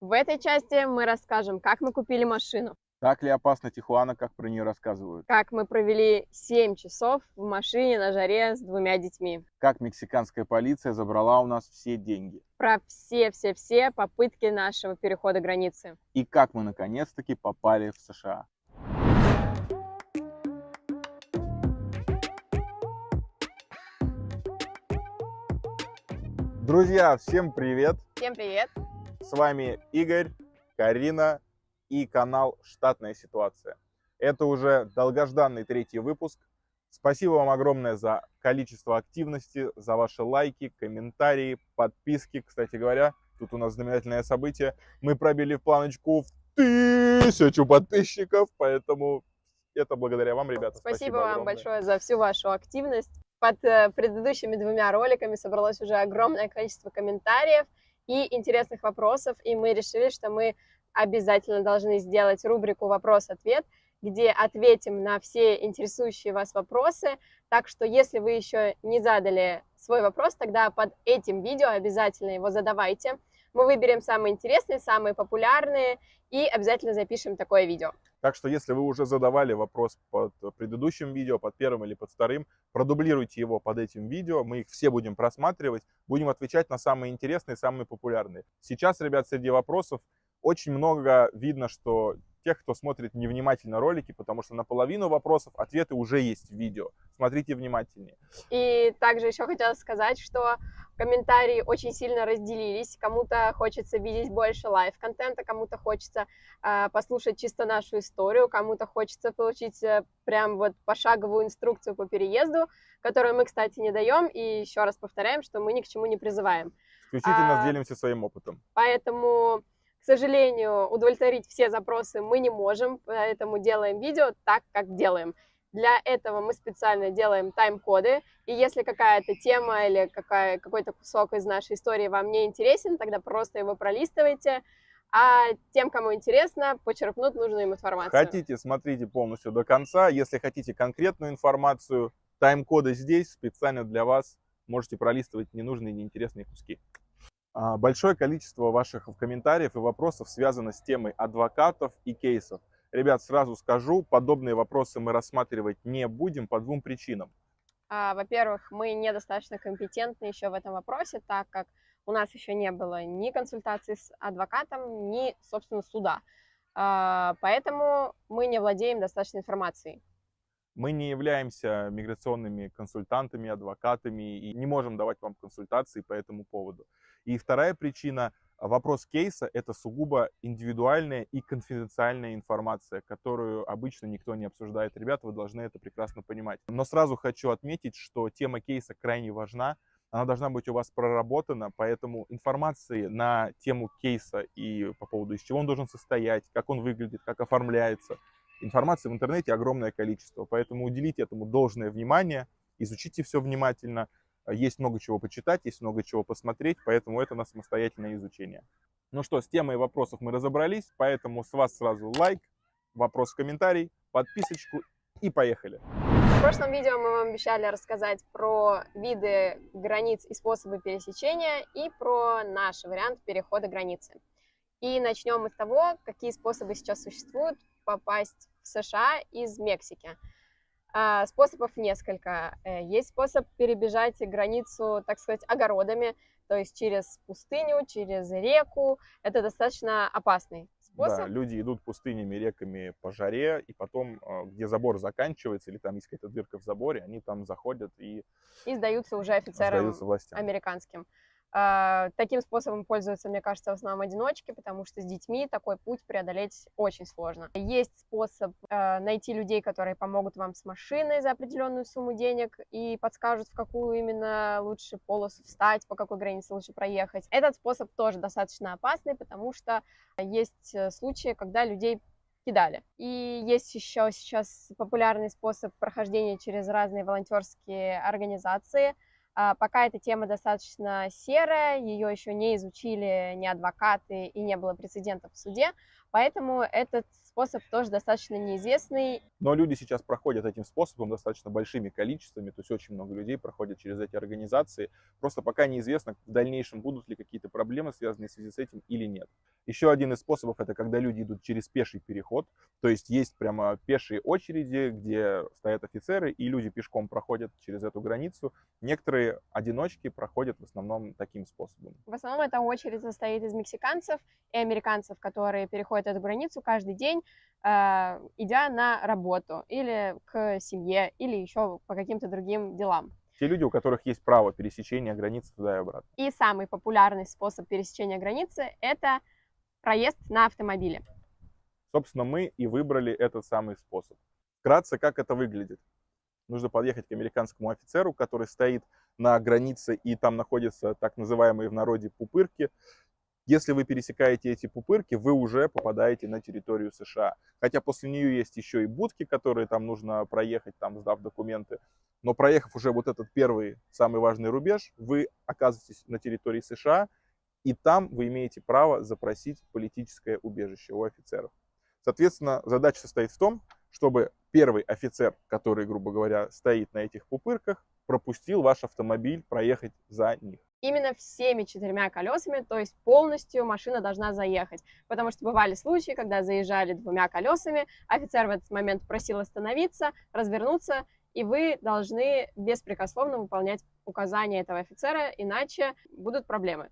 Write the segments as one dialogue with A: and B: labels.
A: В этой части мы расскажем, как мы купили машину,
B: Так ли опасна Тихуана, как про нее рассказывают?
A: как мы провели 7 часов в машине на жаре с двумя детьми,
B: Как мексиканская полиция забрала у нас все деньги?
A: про все-все-все попытки нашего перехода границы.
B: И как мы наконец-таки попали в США? Друзья, всем привет!
A: Всем привет!
B: С вами Игорь, Карина и канал «Штатная ситуация». Это уже долгожданный третий выпуск. Спасибо вам огромное за количество активности, за ваши лайки, комментарии, подписки. Кстати говоря, тут у нас знаменательное событие. Мы пробили планочку в тысячу подписчиков, поэтому это благодаря вам, ребята.
A: Спасибо, вам
B: огромное.
A: большое за всю вашу активность. Под э, предыдущими двумя роликами собралось уже огромное количество комментариев и интересных вопросов, и мы решили, что мы обязательно должны сделать рубрику «Вопрос-ответ», где ответим на все интересующие вас вопросы. Так что, если вы еще не задали свой вопрос, тогда под этим видео обязательно его задавайте. Мы выберем самые интересные, самые популярные и обязательно запишем такое видео.
B: Так что, если вы уже задавали вопрос под предыдущим видео, под первым или под вторым, продублируйте его под этим видео, мы их все будем просматривать, будем отвечать на самые интересные, самые популярные. Сейчас, ребят, среди вопросов очень много видно, что тех, кто смотрит невнимательно ролики, потому что на половину вопросов ответы уже есть в видео. Смотрите внимательнее.
A: И также еще хотела сказать, что комментарии очень сильно разделились. Кому-то хочется видеть больше live-контента, кому-то хочется э, послушать чисто нашу историю, кому-то хочется получить э, прям вот пошаговую инструкцию по переезду, которую мы, кстати, не даем. И еще раз повторяем, что мы ни к чему не призываем.
B: Исключительно
A: А,
B: делимся своим опытом.
A: Поэтому, к сожалению, удовлетворить все запросы мы не можем, поэтому делаем видео так, как делаем. Для этого мы специально делаем тайм-коды, и если какая-то тема или какая, какой-то кусок из нашей истории вам не интересен, тогда просто его пролистывайте, а тем, кому интересно, почерпнут нужную им информацию.
B: Хотите, смотрите полностью до конца. Если хотите конкретную информацию, тайм-коды здесь специально для вас. Можете пролистывать ненужные, неинтересные куски. А, Большое количество ваших комментариев и вопросов связано с темой адвокатов и кейсов. Ребят, сразу скажу, подобные вопросы мы рассматривать не будем по двум причинам.
A: А, Во-первых, мы недостаточно компетентны еще в этом вопросе, так как у нас еще не было ни консультации с адвокатом, ни, собственно, суда. А, Поэтому мы не владеем достаточной информацией.
B: Мы не являемся миграционными консультантами, адвокатами и не можем давать вам консультации по этому поводу. И вторая причина, вопрос кейса – это сугубо индивидуальная и конфиденциальная информация, которую обычно никто не обсуждает. Ребята, вы должны это прекрасно понимать. Но сразу хочу отметить, что тема кейса крайне важна, она должна быть у вас проработана, поэтому информации на тему кейса и по поводу, из чего он должен состоять, как он выглядит, как оформляется, информации в интернете огромное количество, поэтому уделите этому должное внимание, изучите все внимательно. Есть много чего почитать, есть много чего посмотреть, поэтому это на самостоятельное изучение. Ну что, с темой вопросов мы разобрались, поэтому с вас сразу лайк, вопрос в комментарий, подписочку и поехали.
A: В прошлом видео мы вам обещали рассказать про виды границ и способы пересечения и про наш вариант перехода границы. И начнем мы с того, какие способы сейчас существуют попасть в США из Мексики. А, Способов несколько. Э, Есть способ перебежать границу, так сказать, огородами, то есть через пустыню, через реку. Это достаточно опасный способ.
B: Да, люди идут пустынями, реками по жаре, и потом, э, где забор заканчивается, или там есть какая-то дырка в заборе, они там заходят и
A: И сдаются уже офицерам
B: сдаются властям.
A: американским. А, Таким способом пользуются, мне кажется, в основном одиночки, потому что с детьми такой путь преодолеть очень сложно. Есть способ э, найти людей, которые помогут вам с машиной за определенную сумму денег и подскажут, в какую именно лучше полосу встать, по какой границе лучше проехать. Этот способ тоже достаточно опасный, потому что есть э, случаи, когда людей кидали. И есть еще сейчас популярный способ прохождения через разные волонтерские организации. А, пока эта тема достаточно серая, ее еще не изучили ни адвокаты и не было прецедентов в суде, поэтому этот способ тоже достаточно неизвестный.
B: Но люди сейчас проходят этим способом достаточно большими количествами, то есть очень много людей проходят через эти организации. Просто пока неизвестно, в дальнейшем будут ли какие-то проблемы, связанные в связи с этим или нет. Еще один из способов это когда люди идут через пеший переход, то есть есть прямо пешие очереди, где стоят офицеры и люди пешком проходят через эту границу. Некоторые одиночки проходят в основном таким способом.
A: В основном эта очередь состоит из мексиканцев и американцев, которые переходят эту границу каждый день идя на работу или к семье, или еще по каким-то другим делам.
B: Те люди, у которых есть право пересечения границы туда и обратно.
A: И самый популярный способ пересечения границы – это проезд на автомобиле.
B: Собственно, мы и выбрали этот самый способ. Вкратце, как это выглядит. Нужно подъехать к американскому офицеру, который стоит на границе, и там находятся так называемые в народе пупырки. Если вы пересекаете эти пупырки, вы уже попадаете на территорию США. Хотя после нее есть еще и будки, которые там нужно проехать, там сдав документы. Но проехав уже вот этот первый, самый важный рубеж, вы оказываетесь на территории США, и там вы имеете право запросить политическое убежище у офицеров. Соответственно, задача состоит в том, чтобы первый офицер, который, грубо говоря, стоит на этих пупырках, пропустил ваш автомобиль проехать за них
A: именно всеми четырьмя колесами, то есть полностью машина должна заехать. Потому что бывали случаи, когда заезжали двумя колесами, офицер в этот момент просил остановиться, развернуться, и вы должны беспрекословно выполнять указания этого офицера, иначе будут проблемы.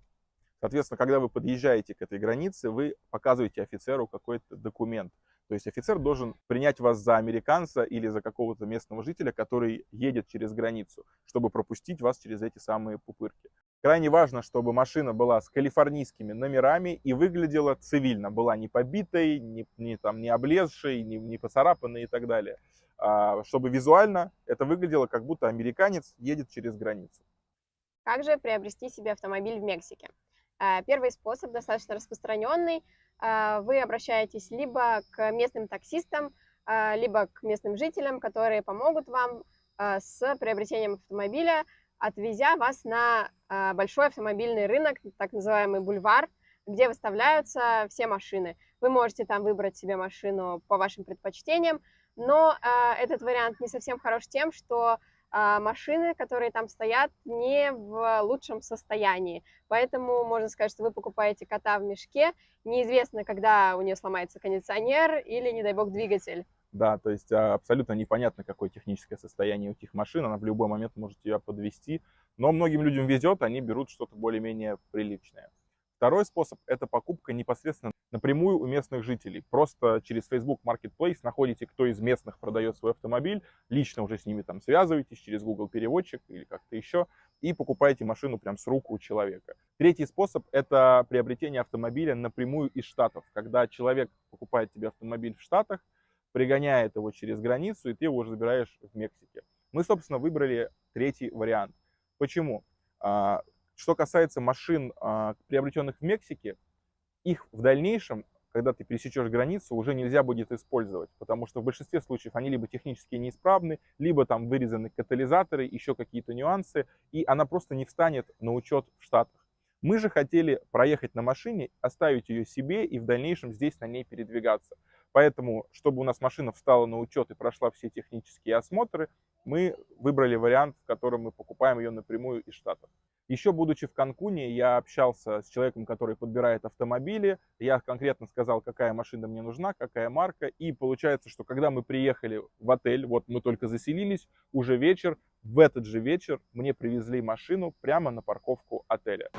B: Соответственно, когда вы подъезжаете к этой границе, вы показываете офицеру какой-то документ. То есть офицер должен принять вас за американца или за какого-то местного жителя, который едет через границу, чтобы пропустить вас через эти самые пупырки. Крайне важно, чтобы машина была с калифорнийскими номерами и выглядела цивильно, была не побитой, не, не, там, не облезшей, не, не поцарапанной и так далее. А, чтобы визуально это выглядело, как будто американец едет через границу.
A: Как же приобрести себе автомобиль в Мексике? А, первый способ достаточно распространенный. А, вы обращаетесь либо к местным таксистам, а, либо к местным жителям, которые помогут вам с приобретением автомобиля отвезя вас на а, большой автомобильный рынок, так называемый бульвар, где выставляются все машины. Вы можете там выбрать себе машину по вашим предпочтениям, но а, этот вариант не совсем хорош тем, что а, машины, которые там стоят, не в лучшем состоянии. Поэтому можно сказать, что вы покупаете кота в мешке. Неизвестно, когда у нее сломается кондиционер или, не дай бог, двигатель.
B: Да, то есть а, абсолютно непонятно, какое техническое состояние у этих машин, она в любой момент может тебя подвести. Но многим людям везет, они берут что-то более-менее приличное. Второй способ – это покупка непосредственно напрямую у местных жителей. Просто через Facebook Marketplace находите, кто из местных продает свой автомобиль, лично уже с ними там связываетесь через Google переводчик или как-то еще, и покупаете машину прям с рук у человека. Третий способ – это приобретение автомобиля напрямую из Штатов. Когда человек покупает тебе автомобиль в Штатах, пригоняет его через границу, и ты его уже забираешь в Мексике. Мы, собственно, выбрали третий вариант. Почему? А, что касается машин, а, приобретенных в Мексике, их в дальнейшем, когда ты пересечешь границу, уже нельзя будет использовать, потому что в большинстве случаев они либо технически неисправны, либо там вырезаны катализаторы, еще какие-то нюансы, и она просто не встанет на учет в Штатах. Мы же хотели проехать на машине, оставить ее себе и в дальнейшем здесь на ней передвигаться. Поэтому, чтобы у нас машина встала на учет и прошла все технические осмотры, мы выбрали вариант, в котором мы покупаем ее напрямую из Штатов. Еще будучи в Канкуне, я общался с человеком, который подбирает автомобили. Я конкретно сказал, какая машина мне нужна, какая марка. И получается, что когда мы приехали в отель, вот мы только заселились, уже вечер, в этот же вечер мне привезли машину прямо на парковку отеля.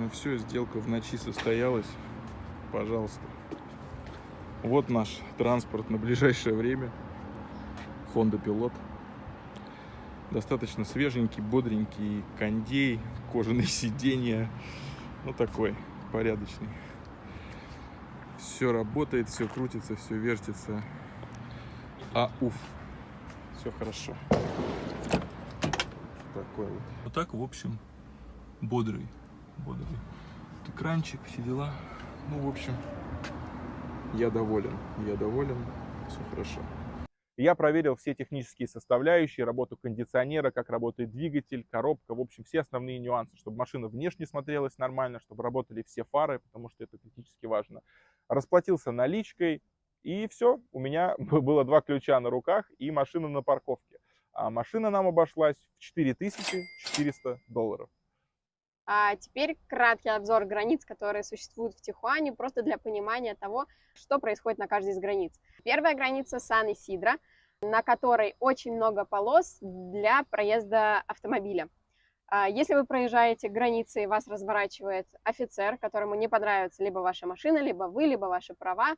C: Ну все, сделка в ночи состоялась. Пожалуйста. Вот наш транспорт на ближайшее время. Honda Pilot. Достаточно свеженький, бодренький кондей, кожаные сиденья. Ну, такой, порядочный. Все работает, все крутится, все вертится. А, уф, все хорошо. Такой вот. Вот так, в общем, бодрый, бодрый. Экранчик, все дела. Ну, в общем, я доволен, я доволен, все хорошо.
B: Я проверил все технические составляющие, работу кондиционера, как работает двигатель, коробка, в общем, все основные нюансы, чтобы машина внешне смотрелась нормально, чтобы работали все фары, потому что это критически важно. Расплатился наличкой, и все, у меня было два ключа на руках и машина на парковке. А машина нам обошлась в 4400 долларов.
A: А теперь краткий обзор границ, которые существуют в Тихуане, просто для понимания того, что происходит на каждой из границ. Первая граница Сан-Исидро, на которой очень много полос для проезда автомобиля. А если вы проезжаете границы и вас разворачивает офицер, которому не понравится либо ваша машина, либо вы, либо ваши права,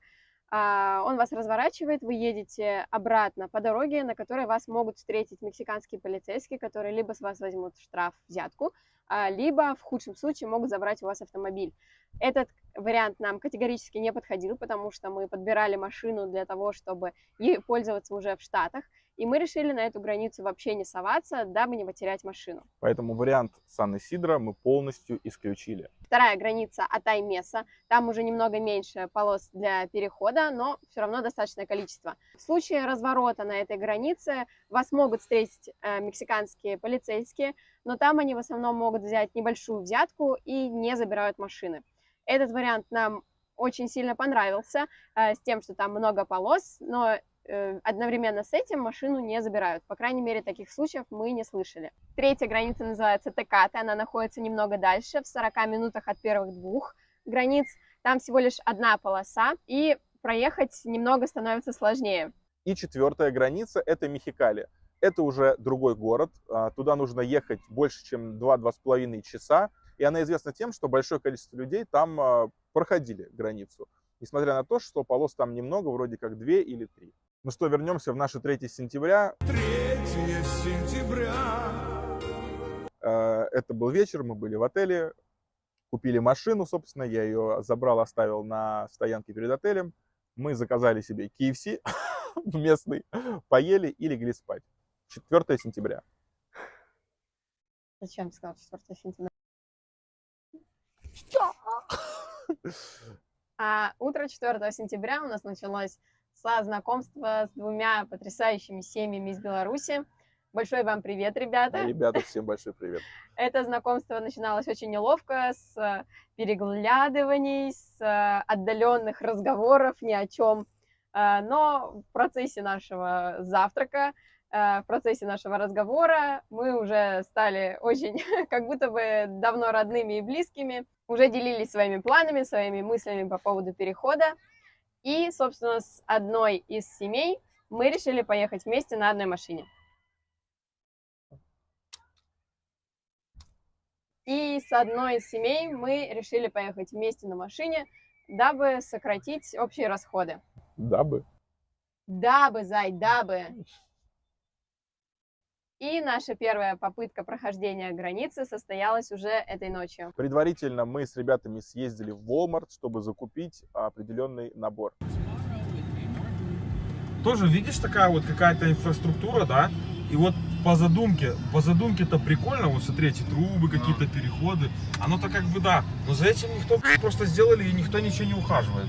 A: он вас разворачивает, вы едете обратно по дороге, на которой вас могут встретить мексиканские полицейские, которые либо с вас возьмут штраф, взятку, а, либо в худшем случае могут забрать у вас автомобиль. Этот вариант нам категорически не подходил, потому что мы подбирали машину для того, чтобы ей пользоваться уже в Штатах, и мы решили на эту границу вообще не соваться, дабы не потерять машину.
B: Поэтому вариант Сан-Исидро мы полностью исключили.
A: Вторая граница Атай-Меса. Там уже немного меньше полос для перехода, но все равно достаточное количество. В случае разворота на этой границе вас могут встретить э, мексиканские полицейские, но там они в основном могут взять небольшую взятку и не забирают машины. Этот вариант нам очень сильно понравился, э, с тем, что там много полос, но одновременно с этим машину не забирают. По крайней мере, таких случаев мы не слышали. Третья граница называется Текаты, она находится немного дальше, в 40 минутах от первых двух границ. Там всего лишь одна полоса, и проехать немного становится сложнее.
B: И четвертая граница – это Мехикали. Это уже другой город, а, туда нужно ехать больше, чем 2-2,5 часа, и она известна тем, что большое количество людей там а, проходили границу, несмотря на то, что полос там немного, вроде как 2 или 3. Ну что, вернемся в наше 3 сентября. 3 сентября. А, это был вечер, мы были в отеле, купили машину, собственно, я ее забрал, оставил на стоянке перед отелем. Мы заказали себе KFC местный, поели и легли спать. 4 сентября.
A: Зачем ты сказал 4 сентября? А утро 4 сентября у нас началось со знакомства с двумя потрясающими семьями из Беларуси. Большой вам привет, ребята.
B: Ребята, всем большой привет.
A: Это знакомство начиналось очень неловко, с переглядываний, с отдаленных разговоров ни о чем. А, но в процессе нашего завтрака Э, в процессе нашего разговора мы уже стали очень, как будто бы давно родными и близкими, уже делились своими планами, своими мыслями по поводу перехода. И, собственно, с одной из семей мы решили поехать вместе на одной машине. И с одной из семей мы решили поехать вместе на машине, дабы сократить общие расходы.
B: Дабы?
A: Дабы, зай, дабы. И наша первая попытка прохождения границы состоялась уже этой ночью.
B: Предварительно мы с ребятами съездили в Walmart, чтобы закупить определенный набор.
D: Тоже видишь такая вот какая-то инфраструктура, да? И вот по задумке, по задумке-то прикольно, вот смотри, эти трубы, какие-то переходы. Оно-то как бы да, но за этим никто просто сделали и никто ничего не ухаживает.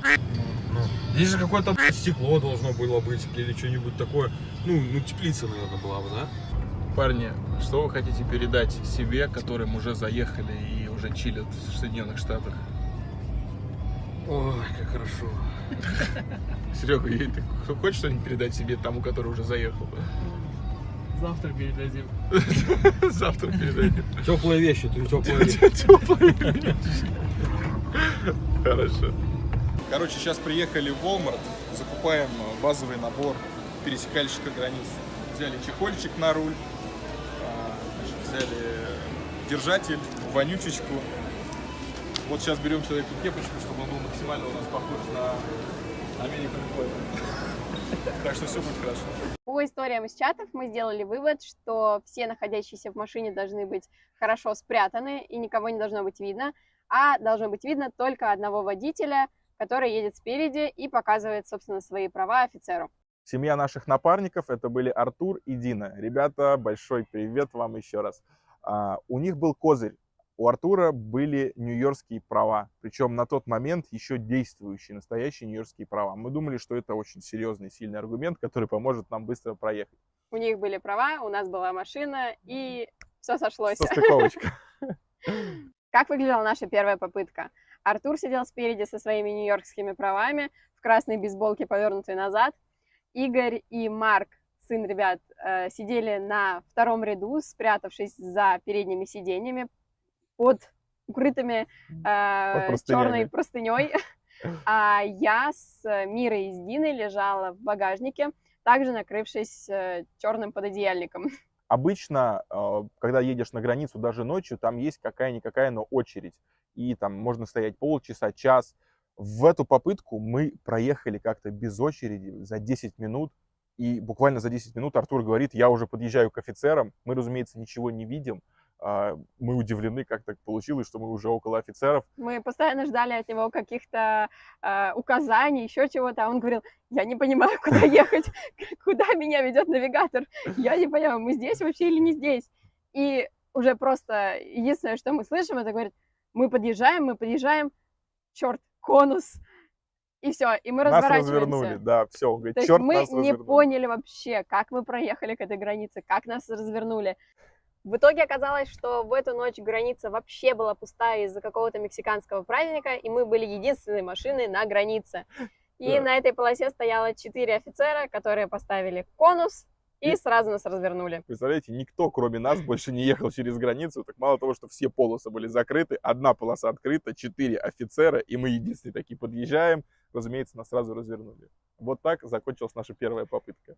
D: Ну, здесь же какое-то стекло должно было быть или что-нибудь такое. Ну, ну теплица, наверное, была бы, да?
C: Парни, что вы хотите передать себе, которым уже заехали и уже чилят в Соединенных Штатах?
D: Ой, как хорошо.
C: Серега, ты хочешь что-нибудь передать себе тому, который уже заехал?
E: Завтра передадим.
C: Завтра передадим.
D: Теплые вещи, ты теплые вещи.
C: Теплые вещи. Хорошо.
B: Короче, сейчас приехали в Walmart, закупаем базовый набор пересекальщика границ. Взяли чехольчик на руль, взяли держатель, вонючечку. Вот сейчас берем человеку кепочку, чтобы он был максимально у нас похож на Flag. Так что все будет хорошо.
A: По историям из чатов мы сделали вывод, что все находящиеся в машине должны быть хорошо спрятаны и никого не должно быть видно, а должно быть видно только одного водителя, который едет спереди и показывает, собственно, свои права офицеру.
B: Семья наших напарников это были Артур и Дина. Ребята, большой привет вам еще раз. А, у них был козырь. У Артура были нью-йоркские права, причем на тот момент еще действующие, настоящие нью-йоркские права. Мы думали, что это очень серьезный, сильный аргумент, который поможет нам быстро проехать.
A: У них были права, у нас была машина, и все сошлось.
B: Состыковочка.
A: Как выглядела наша первая попытка? Артур сидел спереди со своими нью-йоркскими правами, в красной бейсболке, повернутой назад. Игорь и Марк, сын ребят, э, сидели на втором ряду, спрятавшись за передними сиденьями, под укрытыми э, черной простыней. А я с Мирой и с Диной лежала в багажнике, также накрывшись э, черным пододеяльником.
B: Обычно, э, когда едешь на границу даже ночью, там есть какая-никакая, но очередь. И там можно стоять полчаса, час. В эту попытку мы проехали как-то без очереди за 10 минут. И буквально за 10 минут Артур говорит, я уже подъезжаю к офицерам. Мы, разумеется, ничего не видим. А, мы удивлены, как так получилось, что мы уже около офицеров.
A: Мы постоянно ждали от него каких-то э, указаний, еще чего-то. А он говорил, я не понимаю, куда ехать, куда меня ведет навигатор. Я не понимаю, мы здесь вообще или не здесь. И уже просто единственное, что мы слышим, это говорит, мы подъезжаем, мы подъезжаем, черт, конус. И все, и мы нас разворачиваемся.
B: развернули, да, все.
A: говорит, То есть мы не развернули. поняли вообще, как мы проехали к этой границе, как нас развернули. В итоге оказалось, что в эту ночь граница вообще была пустая из-за какого-то мексиканского праздника, и мы были единственной машиной на границе. И да. на этой полосе стояло четыре офицера, которые поставили конус и, сразу нас развернули.
B: Представляете, никто, кроме нас, больше не ехал через границу. Так мало того, что все полосы были закрыты, одна полоса открыта, четыре офицера, и мы единственные такие подъезжаем. Разумеется, нас сразу развернули. Вот так закончилась наша первая попытка.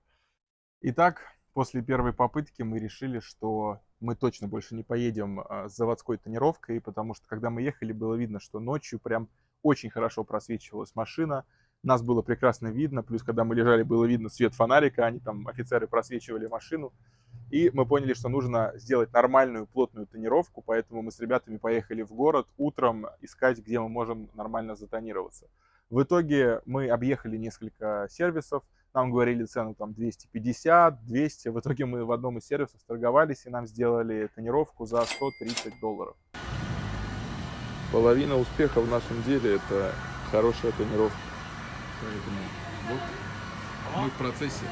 B: Итак, после первой попытки мы решили, что мы точно больше не поедем а, с заводской тонировкой, потому что когда мы ехали, было видно, что ночью прям очень хорошо просвечивалась машина, нас было прекрасно видно, плюс когда мы лежали, было видно свет фонарика, они там, офицеры просвечивали машину, и мы поняли, что нужно сделать нормальную плотную тонировку, поэтому мы с ребятами поехали в город утром искать, где мы можем нормально затонироваться. В итоге мы объехали несколько сервисов, нам говорили цену там 250, 200. В итоге мы в одном из сервисов торговались и нам сделали тонировку за 130 долларов.
C: Половина успеха в нашем деле это хорошая тонировка. Поэтому вот мы в процессе.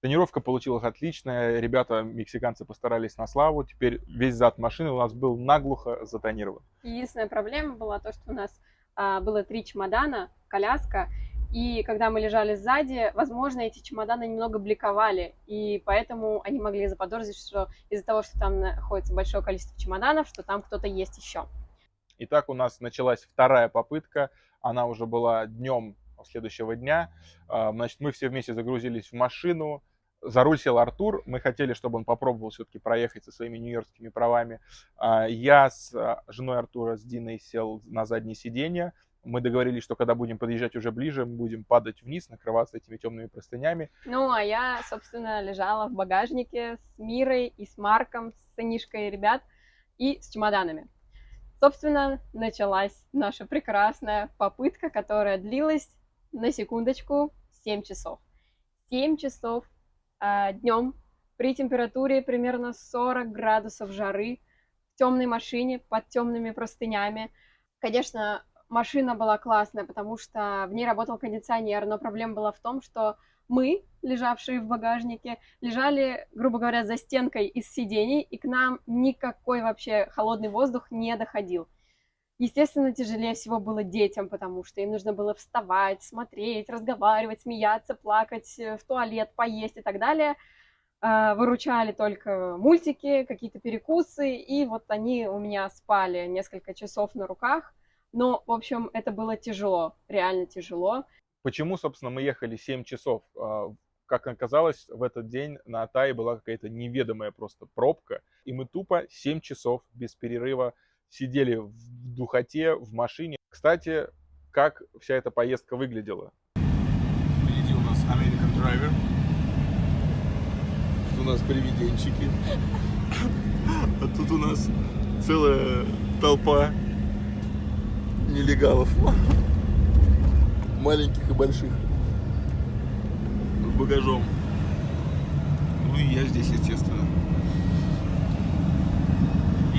B: Тонировка получилась отличная. Ребята, мексиканцы, постарались на славу. Теперь весь зад машины у нас был наглухо затонирован.
A: Единственная проблема была то, что у нас а, было три чемодана, коляска, и когда мы лежали сзади, возможно, эти чемоданы немного бликовали, и поэтому они могли заподозрить, что из-за того, что там находится большое количество чемоданов, что там кто-то есть еще.
B: Итак, у нас началась вторая попытка, она уже была днем следующего дня. А, значит, мы все вместе загрузились в машину, за руль сел Артур, мы хотели, чтобы он попробовал все-таки проехать со своими нью-йоркскими правами. А, я с а, женой Артура, с Диной сел на заднее сиденье, мы договорились, что когда будем подъезжать уже ближе, мы будем падать вниз, накрываться этими темными простынями.
A: Ну, а я, собственно, лежала в багажнике с Мирой и с Марком, с сынишкой ребят и с чемоданами. Собственно, началась наша прекрасная попытка, которая длилась, на секундочку, 7 часов. 7 часов э, днем при температуре примерно 40 градусов жары в темной машине под темными простынями. Конечно, машина была классная, потому что в ней работал кондиционер, но проблема была в том, что мы, лежавшие в багажнике, лежали, грубо говоря, за стенкой из сидений, и к нам никакой вообще холодный воздух не доходил. Естественно, тяжелее всего было детям, потому что им нужно было вставать, смотреть, разговаривать, смеяться, плакать, э, в туалет, поесть и так далее. А, выручали только мультики, какие-то перекусы, и вот они у меня спали несколько часов на руках. Но, в общем, это было тяжело, реально тяжело.
B: Почему, собственно, мы ехали 7 часов? А, как оказалось, в этот день на Атае была какая-то неведомая просто пробка, и мы тупо 7 часов без перерыва сидели в духоте, в машине. Кстати, как вся эта поездка выглядела?
C: Впереди у нас American Driver. у нас привиденчики. А тут у нас целая толпа нелегалов. Маленьких и больших. С багажом. Ну и я здесь, естественно.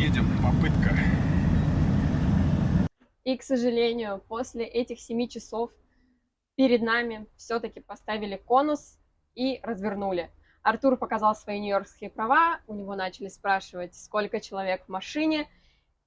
C: Едем, попытка.
A: И, к сожалению, после этих семи часов перед нами все-таки поставили конус и развернули. Артур показал свои нью-йоркские права, у него начали спрашивать, сколько человек в машине.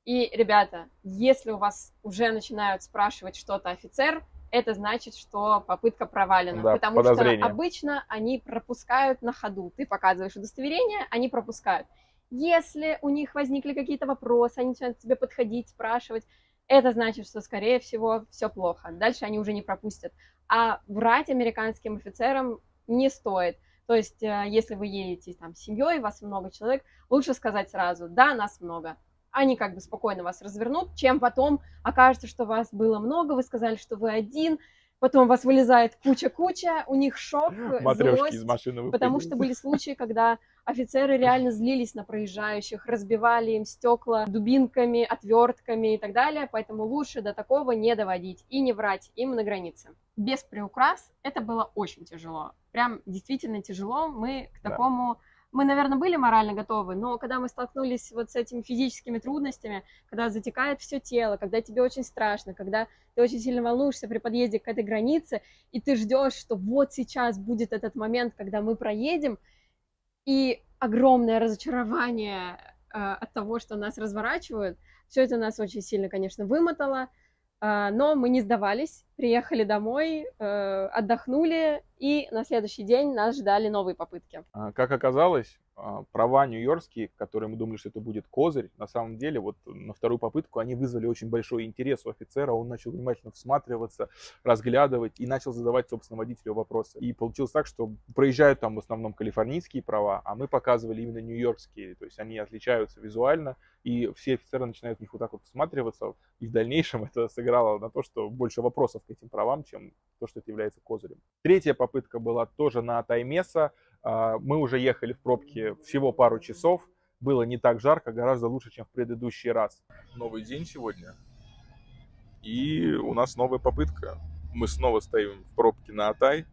A: И, ребята, если у вас уже начинают спрашивать что-то офицер, это значит, что попытка провалена.
B: Да,
A: потому что
B: подозрение.
A: обычно они пропускают на ходу. Ты показываешь удостоверение, они пропускают. Если у них возникли какие-то вопросы, они начинают к тебе подходить, спрашивать, это значит, что, скорее всего, все плохо. Дальше они уже не пропустят. А врать американским офицерам не стоит. То есть, э, если вы едете там с семьей, вас много человек, лучше сказать сразу, да, нас много. Они как бы спокойно вас развернут, чем потом окажется, что вас было много, вы сказали, что вы один, потом у вас вылезает куча-куча, у них шок,
B: Матрешки
A: злость,
B: из машины
A: Потому что были случаи, когда офицеры реально злились на проезжающих, разбивали им стекла дубинками, отвертками и так далее, поэтому лучше до такого не доводить и не врать им на границе. Без приукрас это было очень тяжело, прям действительно тяжело. Мы к
B: Да.
A: такому, мы, наверное, были морально готовы, но когда мы столкнулись вот с этими физическими трудностями, когда затекает все тело, когда тебе очень страшно, когда ты очень сильно волнуешься при подъезде к этой границе, и ты ждешь, что вот сейчас будет этот момент, когда мы проедем, и огромное разочарование э, от того, что нас разворачивают, все это нас очень сильно, конечно, вымотало, э, но мы не сдавались, приехали домой, э, отдохнули, и на следующий день нас ждали новые попытки.
B: А, Как оказалось, права нью-йоркские, которые мы думали, что это будет козырь, на самом деле вот на вторую попытку они вызвали очень большой интерес у офицера, он начал внимательно всматриваться, разглядывать и начал задавать, собственно, водителю вопросы. И получилось так, что проезжают там в основном калифорнийские права, а мы показывали именно нью-йоркские, то есть они отличаются визуально, и все офицеры начинают в них вот так вот всматриваться, и в дальнейшем это сыграло на то, что больше вопросов к этим правам, чем то, что это является козырем. Третья попытка была тоже на Таймеса, а, Мы уже ехали в пробке всего пару часов. Было не так жарко, гораздо лучше, чем в предыдущий раз.
C: Новый день сегодня. И у нас новая попытка. Мы снова стоим в пробке на Атай,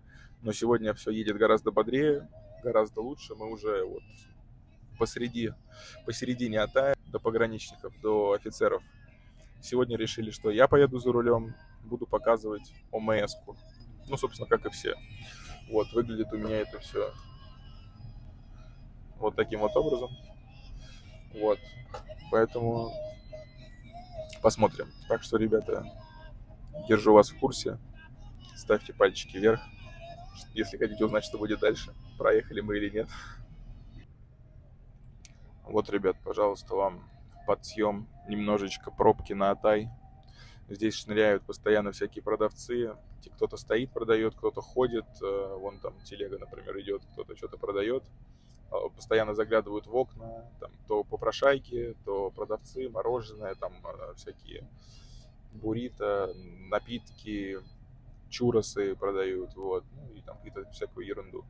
C: но сегодня все едет гораздо бодрее, гораздо лучше. Мы уже вот посреди, посередине Атая, до пограничников, до офицеров. Сегодня решили, что я поеду за рулем, буду показывать ОМС-ку. Ну, собственно, как и все. Вот, выглядит у меня это все вот таким вот образом. Вот. Поэтому посмотрим. Так что, ребята, держу вас в курсе. Ставьте пальчики вверх, если хотите узнать, что будет дальше. Проехали мы или нет. Вот, ребят, пожалуйста, вам подсъем немножечко пробки на Атай. Здесь шныряют постоянно всякие продавцы. Кто-то стоит, продает, кто-то ходит. э, Вон там телега, например, идет, кто-то что-то продает. А, Постоянно заглядывают в окна. Там то попрошайки, то продавцы, мороженое, там э, всякие буррито, напитки, чуросы продают, вот, ну и там какие-то всякую ерунду.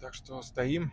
C: Так что стоим.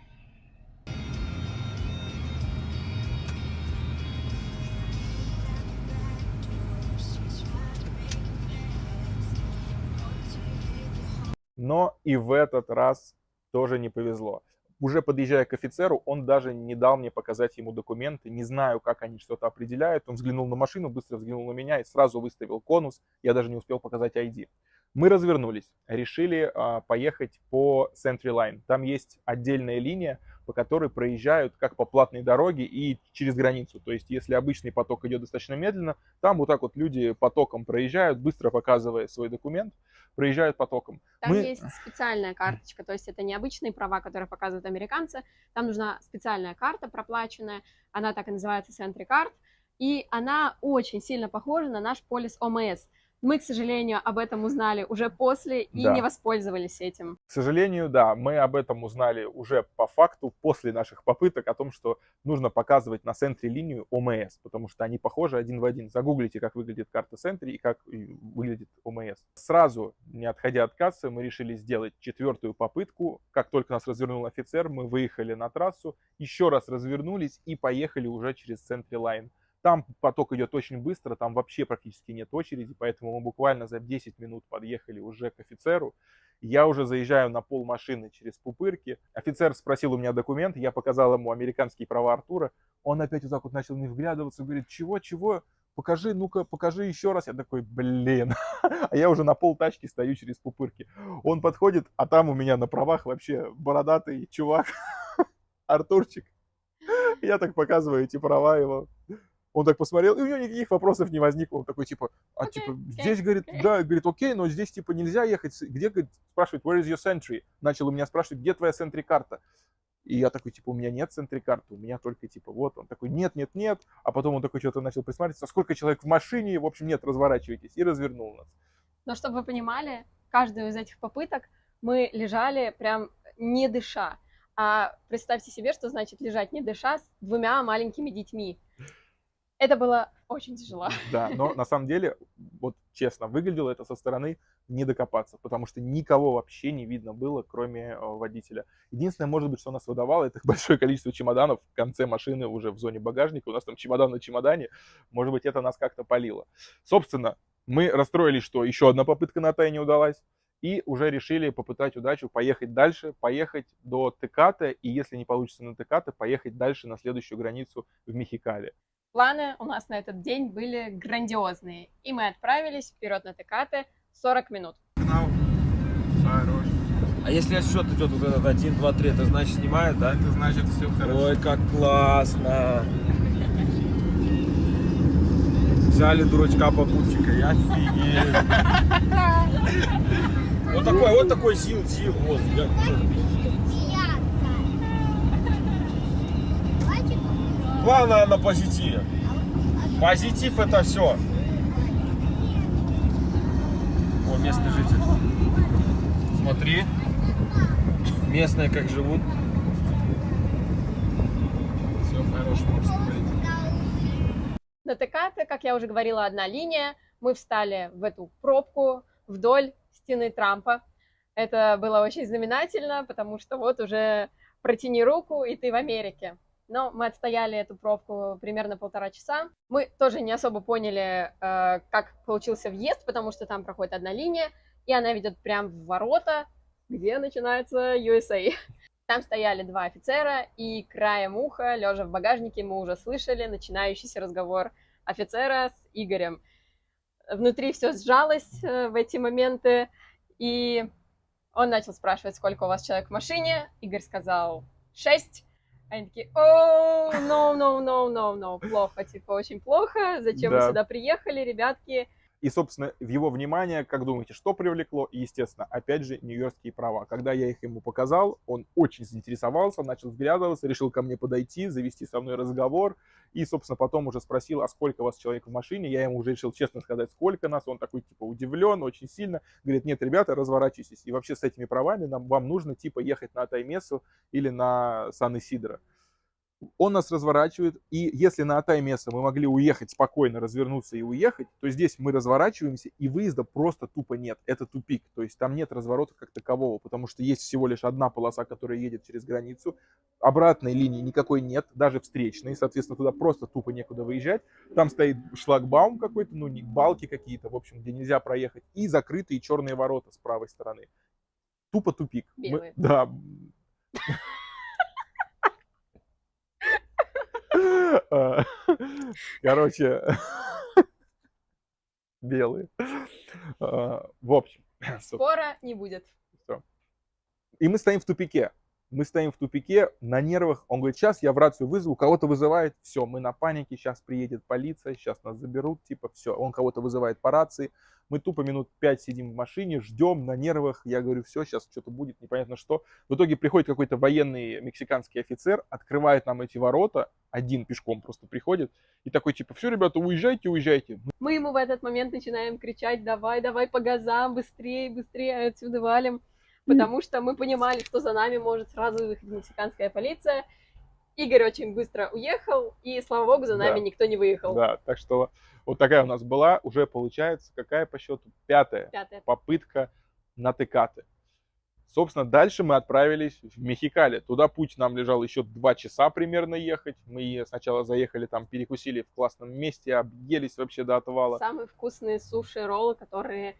B: Но и в этот раз тоже не повезло. Уже подъезжая к офицеру, он даже не дал мне показать ему документы. Не знаю, как они что-то определяют. Он взглянул на машину, быстро взглянул на меня и сразу выставил конус. Я даже не успел показать ID. Мы развернулись, решили а, поехать по Century Line. Там есть отдельная линия, по которой проезжают как по платной дороге и через границу. То есть, если обычный поток идет достаточно медленно, там вот так вот люди потоком проезжают, быстро показывая свой документ, проезжают потоком.
A: Там
B: Мы-
A: есть специальная карточка, то есть это не обычные права, которые показывают американцы. Там нужна специальная карта проплаченная, она так и называется SENTRI Card, и она очень сильно похожа на наш полис ОМС. Мы, к сожалению, об этом узнали уже после и
B: Да.
A: не воспользовались этим.
B: К сожалению, да, мы об этом узнали уже по факту после наших попыток о том, что нужно показывать на SENTRI линию ОМС, потому что они похожи один в один. Загуглите, как выглядит карта SENTRI и как выглядит ОМС. Сразу, не отходя от кассы, мы решили сделать четвертую попытку. Как только нас развернул офицер, мы выехали на трассу, еще раз развернулись и поехали уже через SENTRI Line. Там поток идет очень быстро, там вообще практически нет очереди, поэтому мы буквально за 10 минут подъехали уже к офицеру. Я уже заезжаю на пол машины через пупырки. Офицер спросил у меня документ, я показал ему американские права Артура. Он опять вот так вот начал не вглядываться, говорит, чего, чего, покажи, ну-ка, покажи еще раз. Я такой, блин. А я уже на пол тачки стою через пупырки. Он подходит, а там у меня на правах вообще бородатый чувак, Артурчик. Я так показываю эти права его. Он так посмотрел, и у него никаких вопросов не возникло. Он такой, типа, а
A: Окей,
B: типа,
A: окей,
B: здесь, говорит,
A: окей.
B: да, говорит, окей, но здесь, типа, нельзя ехать. Где, говорит, спрашивает, where is your sentry? Начал у меня спрашивать, где твоя сентри-карта? И я такой, типа, у меня нет сентри-карты, у меня только, типа, вот. Он такой, нет, нет, нет. А потом он такой что-то начал присматриваться, сколько человек в машине, в общем, нет, разворачивайтесь. И развернул нас.
A: Но чтобы вы понимали, каждую из этих попыток мы лежали прям не дыша. А представьте себе, что значит лежать не дыша с двумя маленькими детьми. Это было очень тяжело.
B: Да, но на самом деле, вот честно, выглядело это со стороны не докопаться, потому что никого вообще не видно было, кроме э, водителя. Единственное, может быть, что нас выдавало, это большое количество чемоданов в конце машины уже в зоне багажника. У нас там чемодан на чемодане. Может быть, это нас как-то палило. Собственно, мы расстроились, что еще одна попытка на тай не удалась. И уже решили попытать удачу, поехать дальше, поехать до Теката, и если не получится на Теката, поехать дальше на следующую границу в Мехикале.
A: Планы у нас на этот день были грандиозные. И мы отправились вперед на Текаты 40 минут.
D: Хорош.
F: А если отсчет идет вот этот 1, 2, 3, это значит снимает, да?
D: Это значит все хорошо.
F: Ой, как классно! Взяли дурачка попутчика, я офигеть! Вот такой, вот такой сил, сил, вот. я- Главное на позитиве. Позитив это все. О, местный житель. Смотри. Местные как живут.
D: Все хорош, можешь смотреть.
A: На Текаты, как я уже говорила, одна линия. Мы встали в эту пробку вдоль стены Трампа. Это было очень знаменательно, потому что вот уже протяни руку, и ты в Америке. Но мы отстояли эту пробку примерно полтора часа. Мы тоже не особо поняли, э, как получился въезд, потому что там проходит одна линия, и она ведет прямо в ворота, где начинается USA. Там стояли два офицера, и краем уха, лежа в багажнике, мы уже слышали начинающийся разговор офицера с Игорем. Внутри все сжалось э, в эти моменты, и он начал спрашивать, сколько у вас человек в машине. Игорь сказал шесть. Они такие, о, no, no, no, no, no, плохо, типа, очень плохо. Зачем вы
B: Да.
A: сюда приехали, ребятки?
B: И, собственно, в его внимание, как думаете, что привлекло? И, естественно, опять же, нью-йоркские права. Когда я их ему показал, он очень заинтересовался, начал взглядываться, решил ко мне подойти, завести со мной разговор. И, собственно, потом уже спросил, а сколько у вас человек в машине? Я ему уже решил честно сказать, сколько нас. Он такой, типа, удивлен очень сильно. Говорит, нет, ребята, разворачивайтесь. И вообще с этими правами нам, вам нужно, типа, ехать на Таймесу или на Сан-Исидро. Он нас разворачивает, и если на Атай место мы могли уехать спокойно, развернуться и уехать, то здесь мы разворачиваемся, и выезда просто тупо нет. Это тупик, то есть там нет разворота как такового, потому что есть всего лишь одна полоса, которая едет через границу, обратной линии никакой нет, даже встречной, соответственно, туда просто тупо некуда выезжать. Там стоит шлагбаум какой-то, ну, балки какие-то, в общем, где нельзя проехать, и закрытые черные ворота с правой стороны. Тупо тупик. Мы- да. А, Короче, белые. А, В общем,
A: Скоро не будет.
B: и мы стоим в тупике. Мы стоим в тупике, на нервах. Он говорит, сейчас я в рацию вызову, кого-то вызывает, все, мы на панике, сейчас приедет полиция, сейчас нас заберут, типа, все. Он кого-то вызывает по рации. Мы тупо минут пять сидим в машине, ждем на нервах. Я говорю, все, сейчас что-то будет, непонятно что. В итоге приходит какой-то военный мексиканский офицер, открывает нам эти ворота, один пешком просто приходит, и такой, типа, все, ребята, уезжайте, уезжайте.
A: Мы ему в этот момент начинаем кричать, давай, давай по газам, быстрее, быстрее, отсюда валим потому что мы понимали, что за нами может сразу выехать мексиканская полиция. Игорь очень быстро уехал, и, слава богу, за нами
B: Да.
A: никто не выехал.
B: Да, так что вот такая у нас была, уже получается, какая по счету? Пятая
A: Пятое.
B: попытка на Текаты. Собственно, дальше мы отправились в Мехикали. Туда путь нам лежал еще два часа примерно ехать. Мы сначала заехали там, перекусили в классном месте, объелись вообще до отвала.
A: Самые вкусные суши-роллы, которые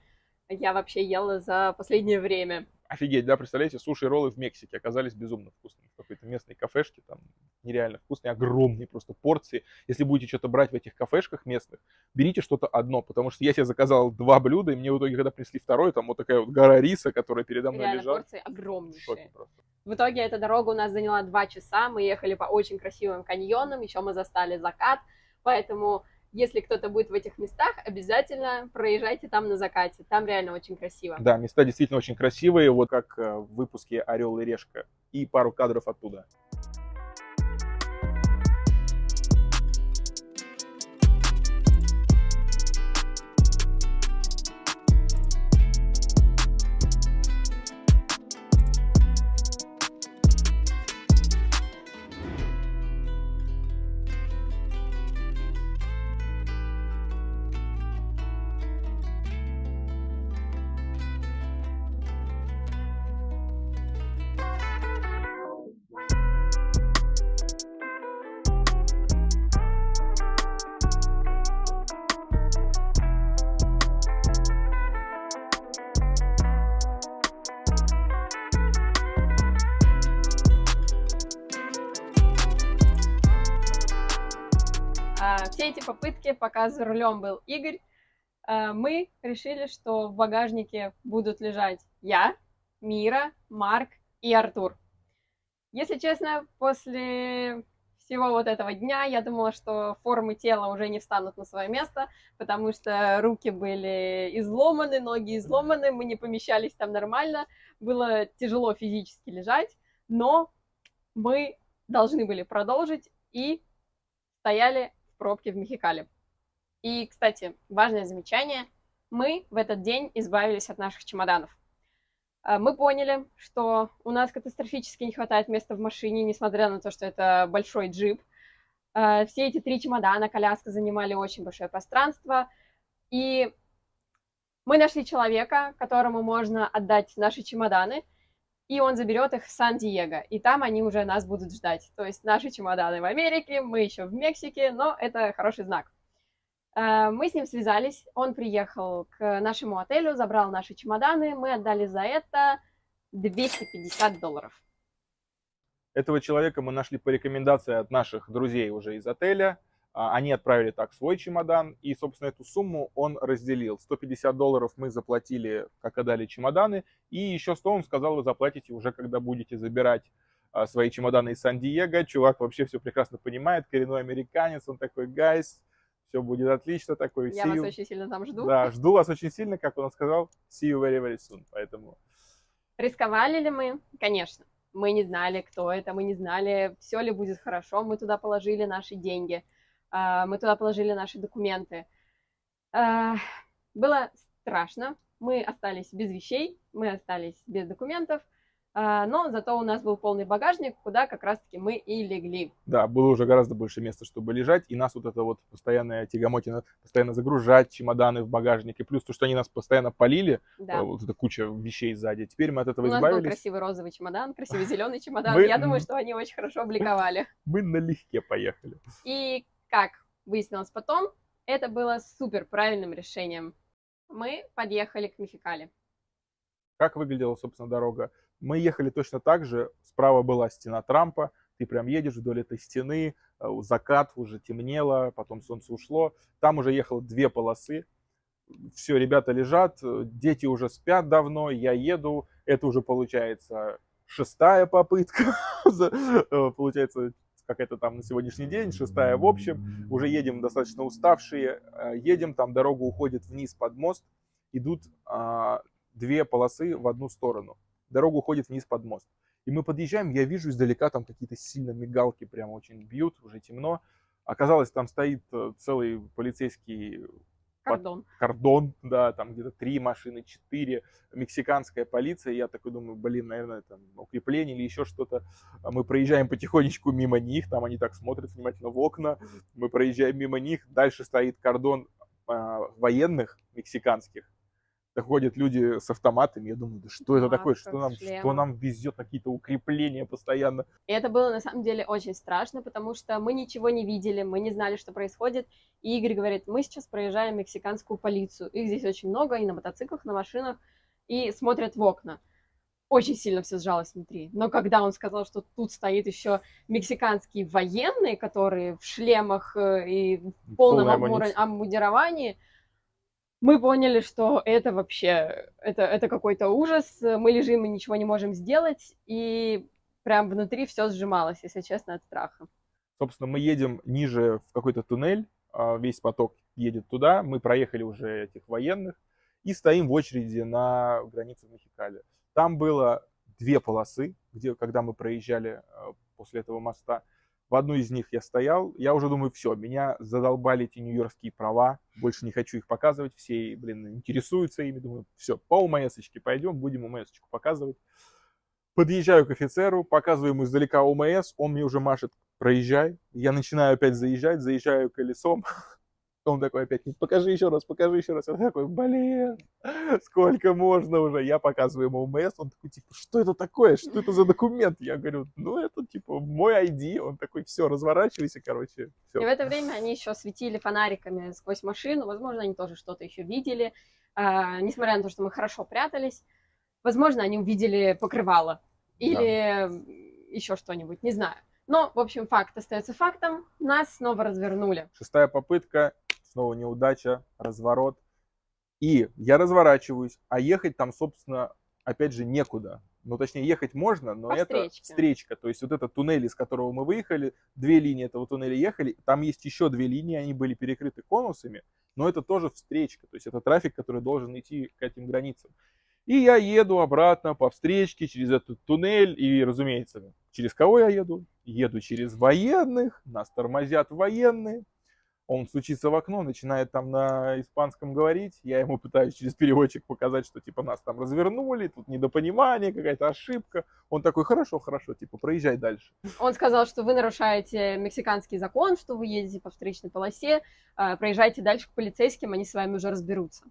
A: я вообще ела за последнее время.
B: Офигеть, да, представляете, суши и роллы в Мексике оказались безумно вкусными. В какой-то местной кафешке, там нереально вкусные, огромные просто порции. Если будете что-то брать в этих кафешках местных, берите что-то одно, потому что я себе заказал два блюда, и мне в итоге, когда принесли второе, там вот такая вот гора риса, которая передо мной
A: Реально,
B: лежала.
A: порции огромнейшие. В итоге эта дорога у нас заняла два часа, мы ехали по очень красивым каньонам, еще мы застали закат, поэтому если кто-то будет в этих местах, обязательно проезжайте там на закате, там реально очень красиво.
B: Да, места действительно очень красивые, вот как э, в выпуске «Орел и решка». И пару кадров оттуда.
A: Пока за рулем был Игорь, а, мы решили, что в багажнике будут лежать я, Мира, Марк и Артур. Если честно, после всего вот этого дня я думала, что формы тела уже не встанут на свое место, потому что руки были изломаны, ноги изломаны, мы не помещались там нормально, было тяжело физически лежать, но мы должны были продолжить и стояли в пробке в Мехикале. И, кстати, важное замечание. Мы в этот день избавились от наших чемоданов. А, Мы поняли, что у нас катастрофически не хватает места в машине, несмотря на то, что это большой джип. А, Все эти три чемодана, коляска занимали очень большое пространство. И мы нашли человека, которому можно отдать наши чемоданы, и он заберет их в Сан-Диего, и там они уже нас будут ждать. То есть наши чемоданы в Америке, мы еще в Мексике, но это хороший знак. Э, Мы с ним связались, он приехал к нашему отелю, забрал наши чемоданы, мы отдали за это 250 долларов.
B: Этого человека мы нашли по рекомендации от наших друзей уже из отеля. А, Они отправили так свой чемодан, и, собственно, эту сумму он разделил. 150 долларов мы заплатили, как отдали чемоданы, и еще 100 он сказал, вы заплатите уже, когда будете забирать а, свои чемоданы из Сан-Диего. Чувак вообще все прекрасно понимает, коренной американец, он такой, гайс, все будет отлично, такой,
A: Я вас
B: you».
A: очень сильно там жду.
B: Да, жду вас очень сильно, как он сказал, see you very, very soon. Поэтому
A: Рисковали ли мы? Конечно. Мы не знали, кто это, мы не знали, все ли будет хорошо. Мы туда положили наши деньги, а, мы туда положили наши документы. А, Было страшно. Мы остались без вещей, мы остались без документов, но зато у нас был полный багажник, куда как раз-таки мы и легли.
B: Да, было уже гораздо больше места, чтобы лежать, и нас вот это вот постоянная тягомотина, постоянно загружать чемоданы в багажник, и плюс то, что они нас постоянно полили,
A: Да.
B: э, вот эта куча вещей сзади. Теперь мы от этого
A: У нас был
B: избавились,
A: красивый розовый чемодан, красивый зеленый чемодан.
B: Мы-
A: Я думаю, что они очень хорошо обликовали.
B: мы налегке поехали.
A: И как выяснилось потом, это было супер правильным решением. Мы подъехали к Мехикали.
B: Как выглядела, собственно, дорога? Мы ехали точно так же, справа была стена Трампа, ты прям едешь вдоль этой стены, э, закат уже темнело, потом солнце ушло, там уже ехало две полосы, все, ребята лежат, э, дети уже спят давно, я еду, это уже получается шестая попытка, э, получается, какая-то там на сегодняшний день, шестая в общем, уже едем достаточно уставшие, едем, там дорога уходит вниз под мост, идут а, две полосы в одну сторону, дорога уходит вниз под мост. И мы подъезжаем, я вижу издалека там какие-то сильно мигалки прямо очень бьют, уже темно. Оказалось, там стоит э, целый полицейский
A: Кордон.
B: кордон, да, там где-то три машины, четыре, мексиканская полиция. Я такой думаю, блин, наверное, там укрепление или еще что-то. А Мы проезжаем потихонечку мимо них, там они так смотрят внимательно в окна. Мы проезжаем мимо них, дальше стоит кордон а, военных мексиканских. Ходят люди с автоматами, я думаю, да что это такое,
A: Масках,
B: что нам, что нам везет какие-то укрепления постоянно.
A: И это было на самом деле очень страшно, потому что мы ничего не видели, мы не знали, что происходит. И Игорь говорит, мы сейчас проезжаем мексиканскую полицию. Их здесь очень много, и на мотоциклах, на машинах, и смотрят в окна. Очень сильно все сжалось внутри. Но когда он сказал, что тут стоит еще мексиканские военные, которые в шлемах э, и в полном обмундировании, мы поняли, что это вообще, это, это какой-то ужас, мы лежим и ничего не можем сделать, и прям внутри все сжималось, если честно, от страха.
B: Собственно, мы едем ниже в какой-то туннель, а, весь поток едет туда, мы проехали уже этих военных и стоим в очереди на границе в Мехикале. Там было две полосы, где, когда мы проезжали а, после этого моста. В одну из них я стоял, я уже думаю, все, меня задолбали эти нью-йоркские права, больше не хочу их показывать, все, блин, интересуются ими, думаю, все, по УМСочке пойдем, будем УМСочку показывать. Подъезжаю к офицеру, показываю ему издалека УМС, он мне уже машет, проезжай. Я начинаю опять заезжать, заезжаю колесом. Он такой опять, «Ну, покажи еще раз, покажи еще раз. Я такой, блин, сколько можно уже? Я показываю ему УМС, он такой, типа, что это такое? Что это за документ? Я говорю, ну, это, типа, мой ID. Он такой, все, разворачивайся, короче,
A: И в
B: все.
A: это время они еще светили фонариками сквозь машину, возможно, они тоже что-то еще видели, А, несмотря на то, что мы хорошо прятались. Возможно, они увидели покрывало или еще что-нибудь, не знаю. Но, в общем, факт остается фактом. Нас снова развернули.
B: Шестая попытка, снова неудача, разворот. И я разворачиваюсь, а ехать там, собственно, опять же, некуда. Ну, точнее, ехать можно, но
A: По
B: это
A: встречке.
B: встречка. То есть вот этот туннель, из которого мы выехали, две линии этого туннеля ехали, там есть еще две линии, они были перекрыты конусами, но это тоже встречка. То есть это трафик, который должен идти к этим границам. И я еду обратно по встречке через этот туннель, и, разумеется, через кого я еду? Еду через военных, нас тормозят военные, он стучится в окно, начинает там на испанском говорить, я ему пытаюсь через переводчик показать, что типа нас там развернули, тут недопонимание, какая-то ошибка. Он такой, хорошо, хорошо, типа проезжай дальше.
A: Он сказал, что вы нарушаете мексиканский закон, что вы едете по встречной полосе, а, проезжайте дальше к полицейским, они с вами уже разберутся.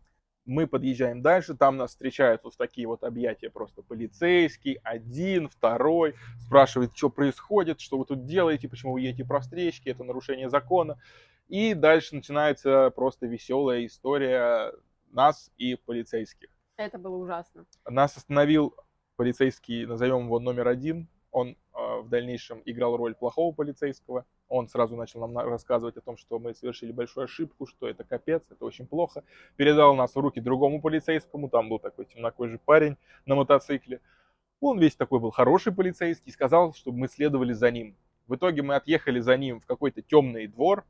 B: Мы подъезжаем дальше, там нас встречают вот такие вот объятия просто полицейский, один, второй, спрашивает, что происходит, что вы тут делаете, почему вы едете по встречке, это нарушение закона. И дальше начинается просто веселая история нас и полицейских.
A: Это было ужасно.
B: Нас остановил полицейский, назовем его номер один. Он э, в дальнейшем играл роль плохого полицейского. Он сразу начал нам на- рассказывать о том, что мы совершили большую ошибку, что это капец, это очень плохо. Передал нас в руки другому полицейскому. Там был такой темнокожий парень на мотоцикле. Он весь такой был хороший полицейский. Сказал, чтобы мы следовали за ним. В итоге мы отъехали за ним в какой-то темный двор.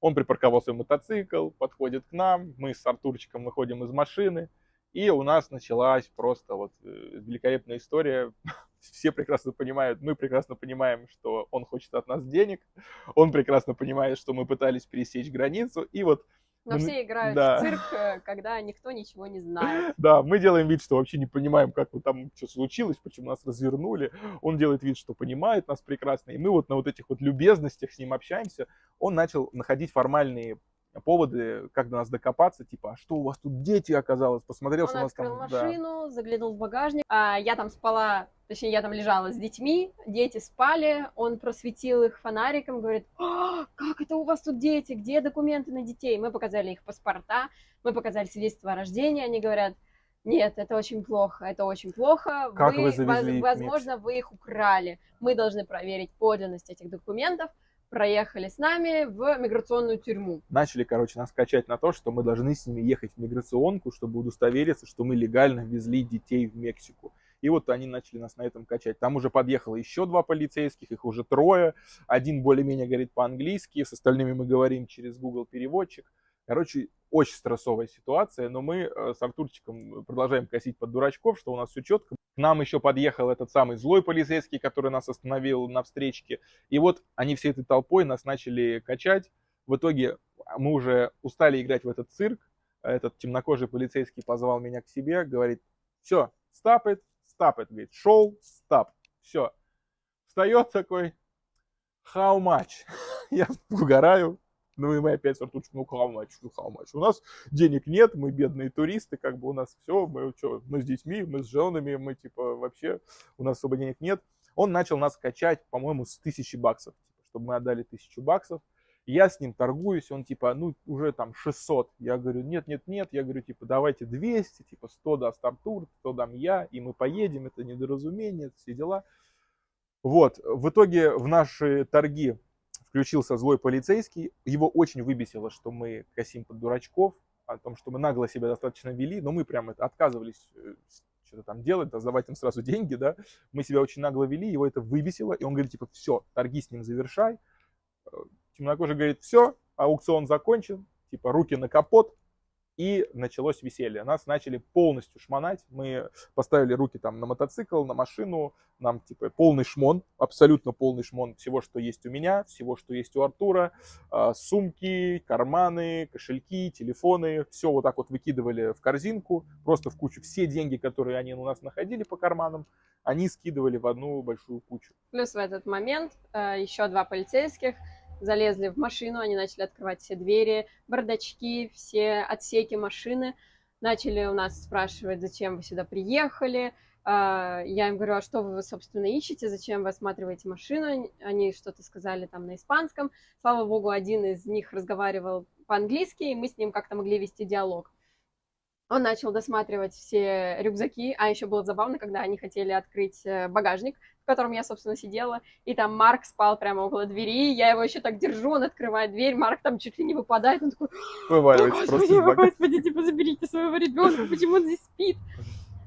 B: Он припарковал свой мотоцикл, подходит к нам. Мы с Артурчиком выходим из машины. И у нас началась просто вот э, великолепная история. Все прекрасно понимают, мы прекрасно понимаем, что он хочет от нас денег. Он прекрасно понимает, что мы пытались пересечь границу. И вот,
A: Но все играют
B: да.
A: в цирк, э, когда никто ничего не знает.
B: да, мы делаем вид, что вообще не понимаем, как вот там что случилось, почему нас развернули. Он делает вид, что понимает нас прекрасно. И мы вот на вот этих вот любезностях с ним общаемся. Он начал находить формальные поводы, как до нас докопаться, типа, а что у вас тут дети оказалось, посмотрел,
A: Он
B: что у нас
A: открыл
B: там... да.
A: машину, заглянул в багажник. А, я там спала, точнее, я там лежала с детьми, дети спали, он просветил их фонариком, говорит, «А, как это у вас тут дети, где документы на детей? Мы показали их паспорта, мы показали свидетельство о рождении, они говорят, нет, это очень плохо, это очень плохо.
B: Как вы завезли их в
A: возможно, вы их украли. Мы должны проверить подлинность этих документов. Проехали с нами в миграционную тюрьму.
B: начали, короче, нас качать на то, что мы должны с ними ехать в миграционку, чтобы удостовериться, что мы легально везли детей в Мексику. И вот они начали нас на этом качать. Там уже подъехало еще два полицейских, их уже трое. Один более-менее говорит по-английски, с остальными мы говорим через Google переводчик. Короче, очень стрессовая ситуация, но мы э, с Артурчиком продолжаем косить под дурачков, что у нас все четко. К нам еще подъехал этот самый злой полицейский, который нас остановил на встречке. И вот они всей этой толпой нас начали качать. В итоге мы уже устали играть в этот цирк. Этот темнокожий полицейский позвал меня к себе, говорит, все, stop it, stop it, говорит, шел, stop, все. Встает такой, how much? Я угораю, ну и мы опять Артурчик, ну much, ну much. У нас денег нет, мы бедные туристы, как бы у нас все, мы, что, мы с детьми, мы с женами, мы типа вообще, у нас особо денег нет. Он начал нас качать, по-моему, с тысячи баксов, типа, чтобы мы отдали тысячу баксов. Я с ним торгуюсь, он типа, ну, уже там 600. Я говорю, нет, нет, нет. Я говорю, типа, давайте 200, типа, 100 даст Артур, 100 дам я, и мы поедем, это недоразумение, все дела. Вот, в итоге в наши торги включился злой полицейский. Его очень выбесило, что мы косим под дурачков, о том, что мы нагло себя достаточно вели, но мы прям это отказывались э, что-то там делать, да, сдавать им сразу деньги, да. Мы себя очень нагло вели, его это выбесило, и он говорит, типа, все, торги с ним завершай. Э, темнокожий говорит, все, аукцион закончен, типа, руки на капот, и началось веселье. Нас начали полностью шмонать. Мы поставили руки там на мотоцикл, на машину. Нам типа полный шмон, абсолютно полный шмон всего, что есть у меня, всего, что есть у Артура. А, сумки, карманы, кошельки, телефоны. Все вот так вот выкидывали в корзинку, просто в кучу. Все деньги, которые они у нас находили по карманам, они скидывали в одну большую кучу.
A: Плюс в этот момент э, еще два полицейских залезли в машину, они начали открывать все двери, бардачки, все отсеки машины. Начали у нас спрашивать, зачем вы сюда приехали. А, я им говорю, а что вы, собственно, ищете, зачем вы осматриваете машину? Они что-то сказали там на испанском. Слава богу, один из них разговаривал по-английски, и мы с ним как-то могли вести диалог. Он начал досматривать все рюкзаки, а еще было забавно, когда они хотели открыть э, багажник, в котором я, собственно, сидела, и там Марк спал прямо около двери, я его еще так держу, он открывает дверь, Марк там чуть ли не выпадает, он такой,
B: Вываливается
A: «О, господи,
B: просто
A: господи, типа, заберите своего ребенка, почему он здесь спит?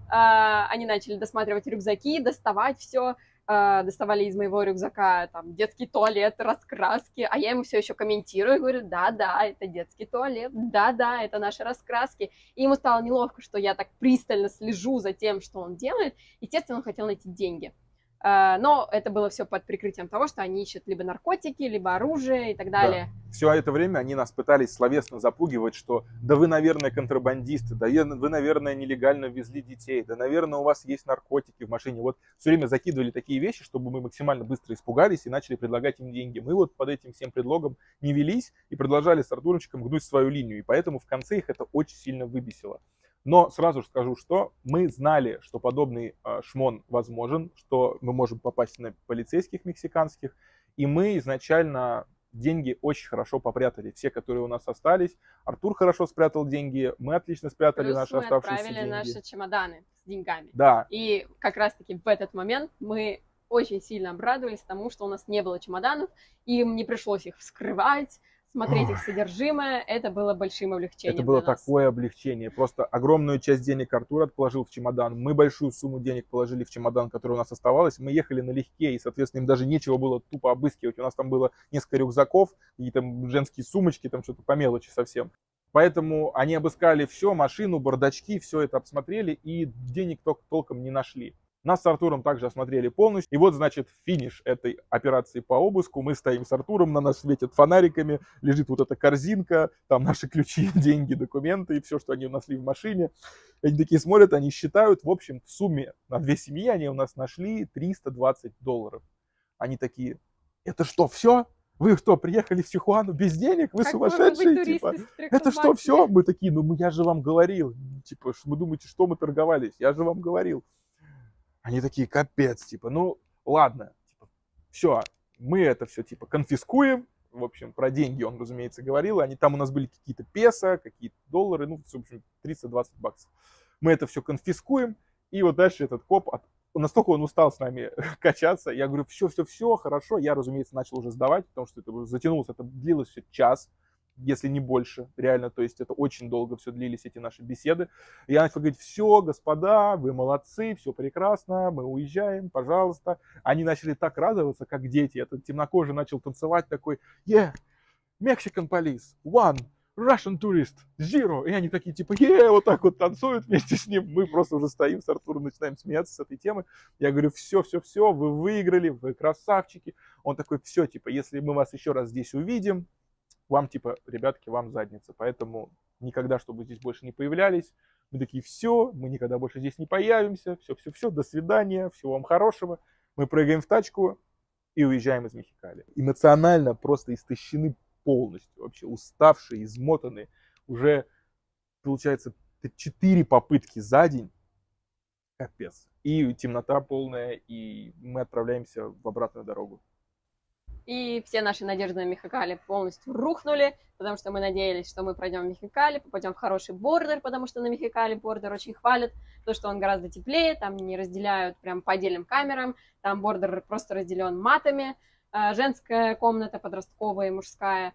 A: А, они начали досматривать рюкзаки, доставать все, а, доставали из моего рюкзака там детский туалет, раскраски, а я ему все еще комментирую, говорю, да-да, это детский туалет, да-да, это наши раскраски. И ему стало неловко, что я так пристально слежу за тем, что он делает. Естественно, он хотел найти деньги. А, но это было все под прикрытием того, что они ищут либо наркотики, либо оружие и так далее.
B: Да. Все это время они нас пытались словесно запугивать, что да вы, наверное, контрабандисты, да вы, наверное, нелегально везли детей, да, наверное, у вас есть наркотики в машине. Вот все время закидывали такие вещи, чтобы мы максимально быстро испугались и начали предлагать им деньги. Мы вот под этим всем предлогом не велись и продолжали с Артурочком гнуть свою линию. И поэтому в конце их это очень сильно выбесило. Но сразу же скажу, что мы знали, что подобный э, шмон возможен, что мы можем попасть на полицейских мексиканских, и мы изначально деньги очень хорошо попрятали. Все, которые у нас остались. Артур хорошо спрятал деньги, мы отлично спрятали
A: Плюс
B: наши
A: мы
B: оставшиеся
A: отправили
B: деньги.
A: наши чемоданы с деньгами.
B: Да,
A: И как раз-таки в этот момент мы очень сильно обрадовались тому, что у нас не было чемоданов, им не пришлось их вскрывать, смотреть их содержимое, это было большим облегчением
B: это было такое облегчение. Просто огромную часть денег Артур положил в чемодан. Мы большую сумму денег положили в чемодан, который у нас оставалось. Мы ехали налегке, и, соответственно, им даже нечего было тупо обыскивать. У нас там было несколько рюкзаков, и там женские сумочки, там что-то по мелочи совсем. Поэтому они обыскали все, машину, бардачки, все это обсмотрели, и денег тол- толком не нашли. Нас с Артуром также осмотрели полностью. И вот, значит, финиш этой операции по обыску. Мы стоим с Артуром, на нас светят фонариками, лежит вот эта корзинка, там наши ключи, деньги, документы и все, что они нашли в машине. Они такие смотрят, они считают, в общем, в сумме на две семьи они у нас нашли 320 долларов. Они такие, это что, все? Вы что, приехали в Тихуану без денег? Вы
A: Как
B: сумасшедшие?
A: туристы
B: Типа,
A: с 300
B: это что, все? Мы такие, ну я же вам говорил. Типа, вы думаете, что мы торговались? Я же вам говорил. Они такие, капец, типа, ну ладно, типа, все, мы это все типа конфискуем. В общем, про деньги он, разумеется, говорил. Они там у нас были какие-то песо, какие-то доллары, ну, в общем, 320 баксов. Мы это все конфискуем, и вот дальше этот коп, от- настолько он устал с нами качаться, я говорю, все, все, все, хорошо. Я, разумеется, начал уже сдавать, потому что это затянулось, это длилось все час. Если не больше, реально, то есть это очень долго все длились, эти наши беседы. И я начал говорить, все, господа, вы молодцы, все прекрасно, мы уезжаем, пожалуйста. Они начали так радоваться, как дети. Этот темнокожий начал танцевать такой, yeah, Mexican police, one, Russian tourist, zero. И они такие, типа, е, вот так вот танцуют вместе с ним. Мы просто уже стоим с Артуром, начинаем смеяться с этой темы. Я говорю, все, все, все, вы выиграли, вы красавчики. Он такой, все, типа, если мы вас еще раз здесь увидим, вам, типа, ребятки, вам задница. Поэтому никогда, чтобы здесь больше не появлялись. Мы такие, все, мы никогда больше здесь не появимся. Все, все, все, до свидания, всего вам хорошего. Мы прыгаем в тачку и уезжаем из Мехикали. Эмоционально просто истощены полностью, вообще уставшие, измотанные. Уже, получается, четыре попытки за день. Капец. И темнота полная, и мы отправляемся в обратную дорогу.
A: И все наши надежды на Мехикали полностью рухнули, потому что мы надеялись, что мы пройдем Мехикали, попадем в хороший бордер, потому что на Мехикали бордер очень хвалят, то, что он гораздо теплее, там не разделяют прям по отдельным камерам, там бордер просто разделен матами, а, женская комната, подростковая и мужская.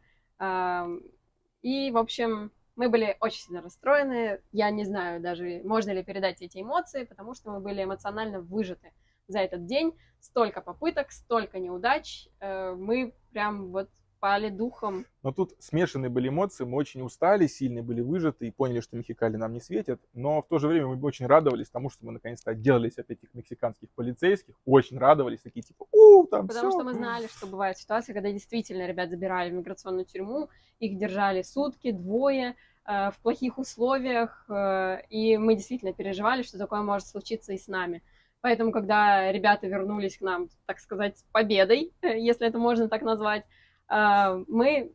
A: И, в общем, мы были очень сильно расстроены. Я не знаю даже, можно ли передать эти эмоции, потому что мы были эмоционально выжаты за этот день. Столько попыток, столько неудач. Э, мы прям вот пали духом.
B: Но тут смешанные были эмоции, мы очень устали, сильно были выжаты и поняли, что Мехикали нам не светят, но в то же время мы очень радовались тому, что мы наконец-то отделались от этих мексиканских полицейских, очень радовались, такие типа, у, там
A: Потому
B: все.
A: что мы знали, что бывают ситуации, когда действительно ребят забирали в миграционную тюрьму, их держали сутки, двое, э, в плохих условиях, э, и мы действительно переживали, что такое может случиться и с нами. Поэтому, когда ребята вернулись к нам, так сказать, с победой, если это можно так назвать, а, мы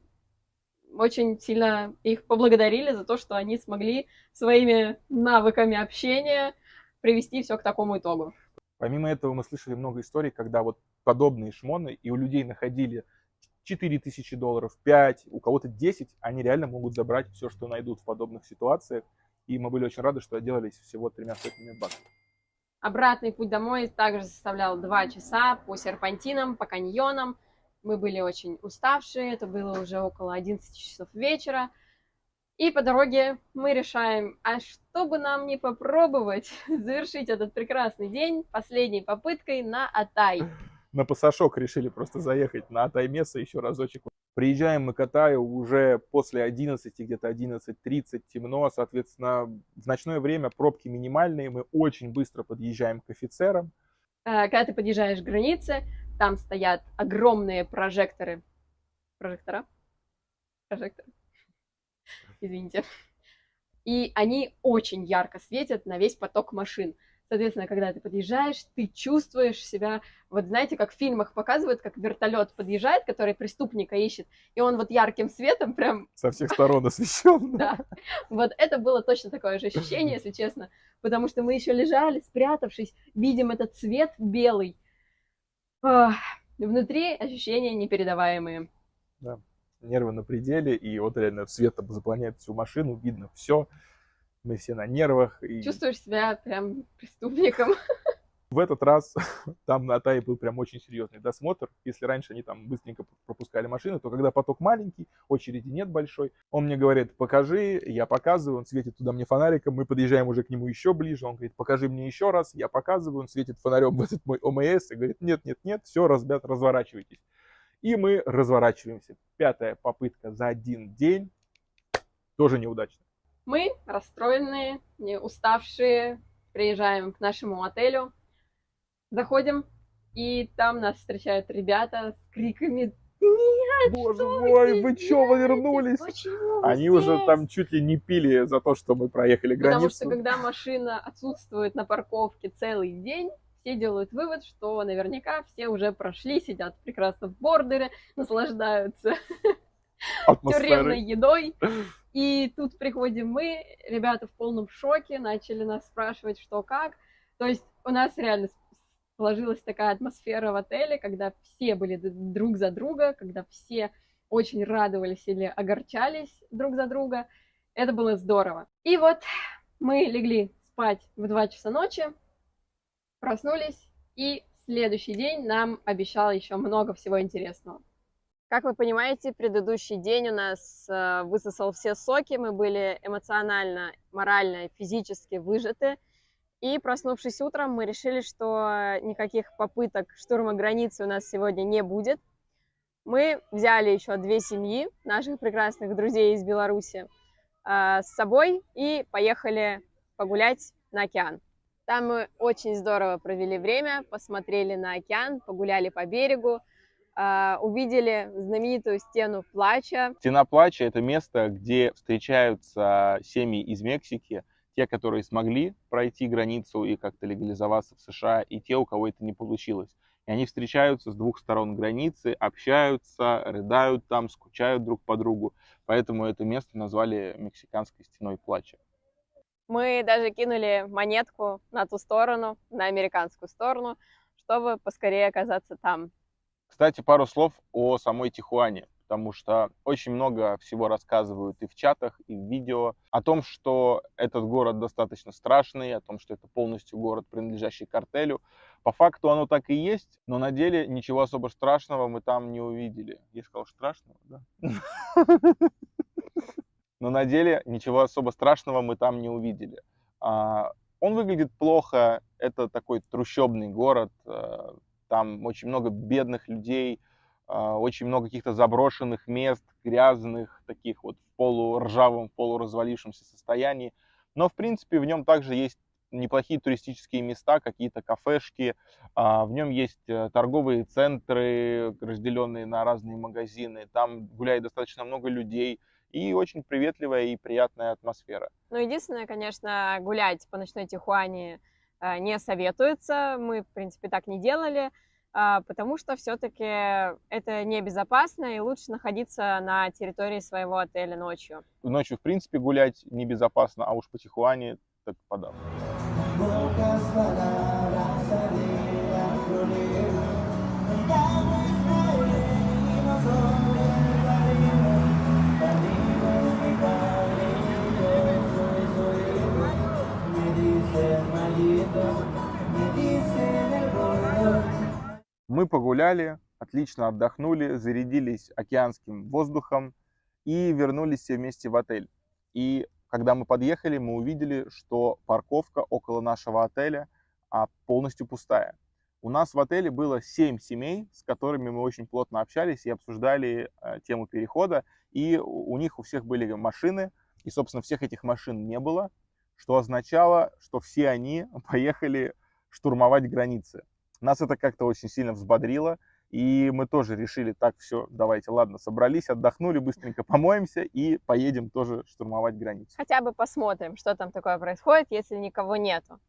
A: очень сильно их поблагодарили за то, что они смогли своими навыками общения привести все к такому итогу.
B: Помимо этого мы слышали много историй, когда вот подобные шмоны, и у людей находили 4 тысячи долларов, 5, у кого-то 10, они реально могут забрать все, что найдут в подобных ситуациях. И мы были очень рады, что отделались всего тремя сотнями баксов.
A: Обратный путь домой также составлял 2 часа по серпантинам, по каньонам. Мы были очень уставшие, это было уже около 11 часов вечера. И по дороге мы решаем, а что бы нам не попробовать завершить этот прекрасный день последней попыткой на Атай.
B: На пасашок решили просто заехать на Атай Меса еще разочек. Приезжаем мы к Атаю уже после 11, где-то 11.30, темно, соответственно, в ночное время пробки минимальные, мы очень быстро подъезжаем к офицерам.
A: Э, когда ты подъезжаешь к границе, там стоят огромные прожекторы. Прожектора? Прожектор. Извините. И они очень ярко светят на весь поток машин. Соответственно, когда ты подъезжаешь, ты чувствуешь себя, вот знаете, как в фильмах показывают, как вертолет подъезжает, который преступника ищет, и он вот ярким светом прям...
B: Со всех сторон освещен.
A: Да. Вот это было точно такое же ощущение, если честно, потому что мы еще лежали, спрятавшись, видим этот цвет белый, внутри ощущения непередаваемые.
B: Да, нервы на пределе, и вот реально свет заполняет всю машину, видно все. Мы все на нервах. И...
A: Чувствуешь себя прям преступником.
B: В этот раз там на Атае был прям очень серьезный досмотр. Если раньше они там быстренько пропускали машины, то когда поток маленький, очереди нет большой, он мне говорит, покажи, я показываю, он светит туда мне фонариком, мы подъезжаем уже к нему еще ближе, он говорит, покажи мне еще раз, я показываю, он светит фонарем в этот мой ОМС и говорит, нет, нет, нет, все, ребят, разворачивайтесь. И мы разворачиваемся. Пятая попытка за один день, тоже неудачно.
A: Мы, расстроенные, не уставшие, приезжаем к нашему отелю, Заходим, и там нас встречают ребята с криками нет,
B: Боже мой, вы что, вы вернулись?
A: Почему
B: Они
A: здесь?
B: уже там чуть ли не пили за то, что мы проехали границу.
A: Потому что когда машина отсутствует на парковке целый день, все делают вывод, что наверняка все уже прошли, сидят прекрасно в бордере, наслаждаются тюремной едой. И тут приходим мы, ребята в полном шоке, начали нас спрашивать, что как. То есть у нас реально сложилась такая атмосфера в отеле, когда все были друг за друга, когда все очень радовались или огорчались друг за друга. Это было здорово. И вот мы легли спать в 2 часа ночи, проснулись, и следующий день нам обещал еще много всего интересного. Как вы понимаете, предыдущий день у нас э, высосал все соки, мы были эмоционально, морально, физически выжаты. И проснувшись утром, мы решили, что никаких попыток штурма границы у нас сегодня не будет. Мы взяли еще две семьи наших прекрасных друзей из Беларуси э, с собой и поехали погулять на океан. Там мы очень здорово провели время, посмотрели на океан, погуляли по берегу, увидели знаменитую стену плача.
B: Стена плача – это место, где встречаются семьи из Мексики, те, которые смогли пройти границу и как-то легализоваться в США, и те, у кого это не получилось. И они встречаются с двух сторон границы, общаются, рыдают там, скучают друг по другу. Поэтому это место назвали Мексиканской стеной плача.
A: Мы даже кинули монетку на ту сторону, на американскую сторону, чтобы поскорее оказаться там.
B: Кстати, пару слов о самой Тихуане потому что очень много всего рассказывают и в чатах, и в видео о том, что этот город достаточно страшный, о том, что это полностью город, принадлежащий картелю. По факту оно так и есть, но на деле ничего особо страшного мы там не увидели. Я сказал страшного, да? Но на деле ничего особо страшного мы там не увидели. А, он выглядит плохо, это такой трущобный город, э, там очень много бедных людей, а, очень много каких-то заброшенных мест, грязных, таких вот в полуржавом, полуразвалившемся состоянии. Но, в принципе, в нем также есть неплохие туристические места, какие-то кафешки. А, в нем есть э, торговые центры, разделенные на разные магазины. Там гуляет достаточно много людей. И очень приветливая и приятная атмосфера.
A: Ну, единственное, конечно, гулять по ночной Тихуане не советуется. Мы, в принципе, так не делали. А, потому что все-таки это небезопасно и лучше находиться на территории своего отеля ночью.
B: Ночью, в принципе, гулять небезопасно, а уж по Тихуане так подав. Мы погуляли, отлично отдохнули, зарядились океанским воздухом и вернулись все вместе в отель. И когда мы подъехали, мы увидели, что парковка около нашего отеля а, полностью пустая. У нас в отеле было 7 семей, с которыми мы очень плотно общались и обсуждали э, тему перехода. И у них у всех были машины, и, собственно, всех этих машин не было, что означало, что все они поехали штурмовать границы. Нас это как-то очень сильно взбодрило, и мы тоже решили, так, все, давайте, ладно, собрались, отдохнули, быстренько помоемся и поедем тоже штурмовать границу.
A: Хотя бы посмотрим, что там такое происходит, если никого нету.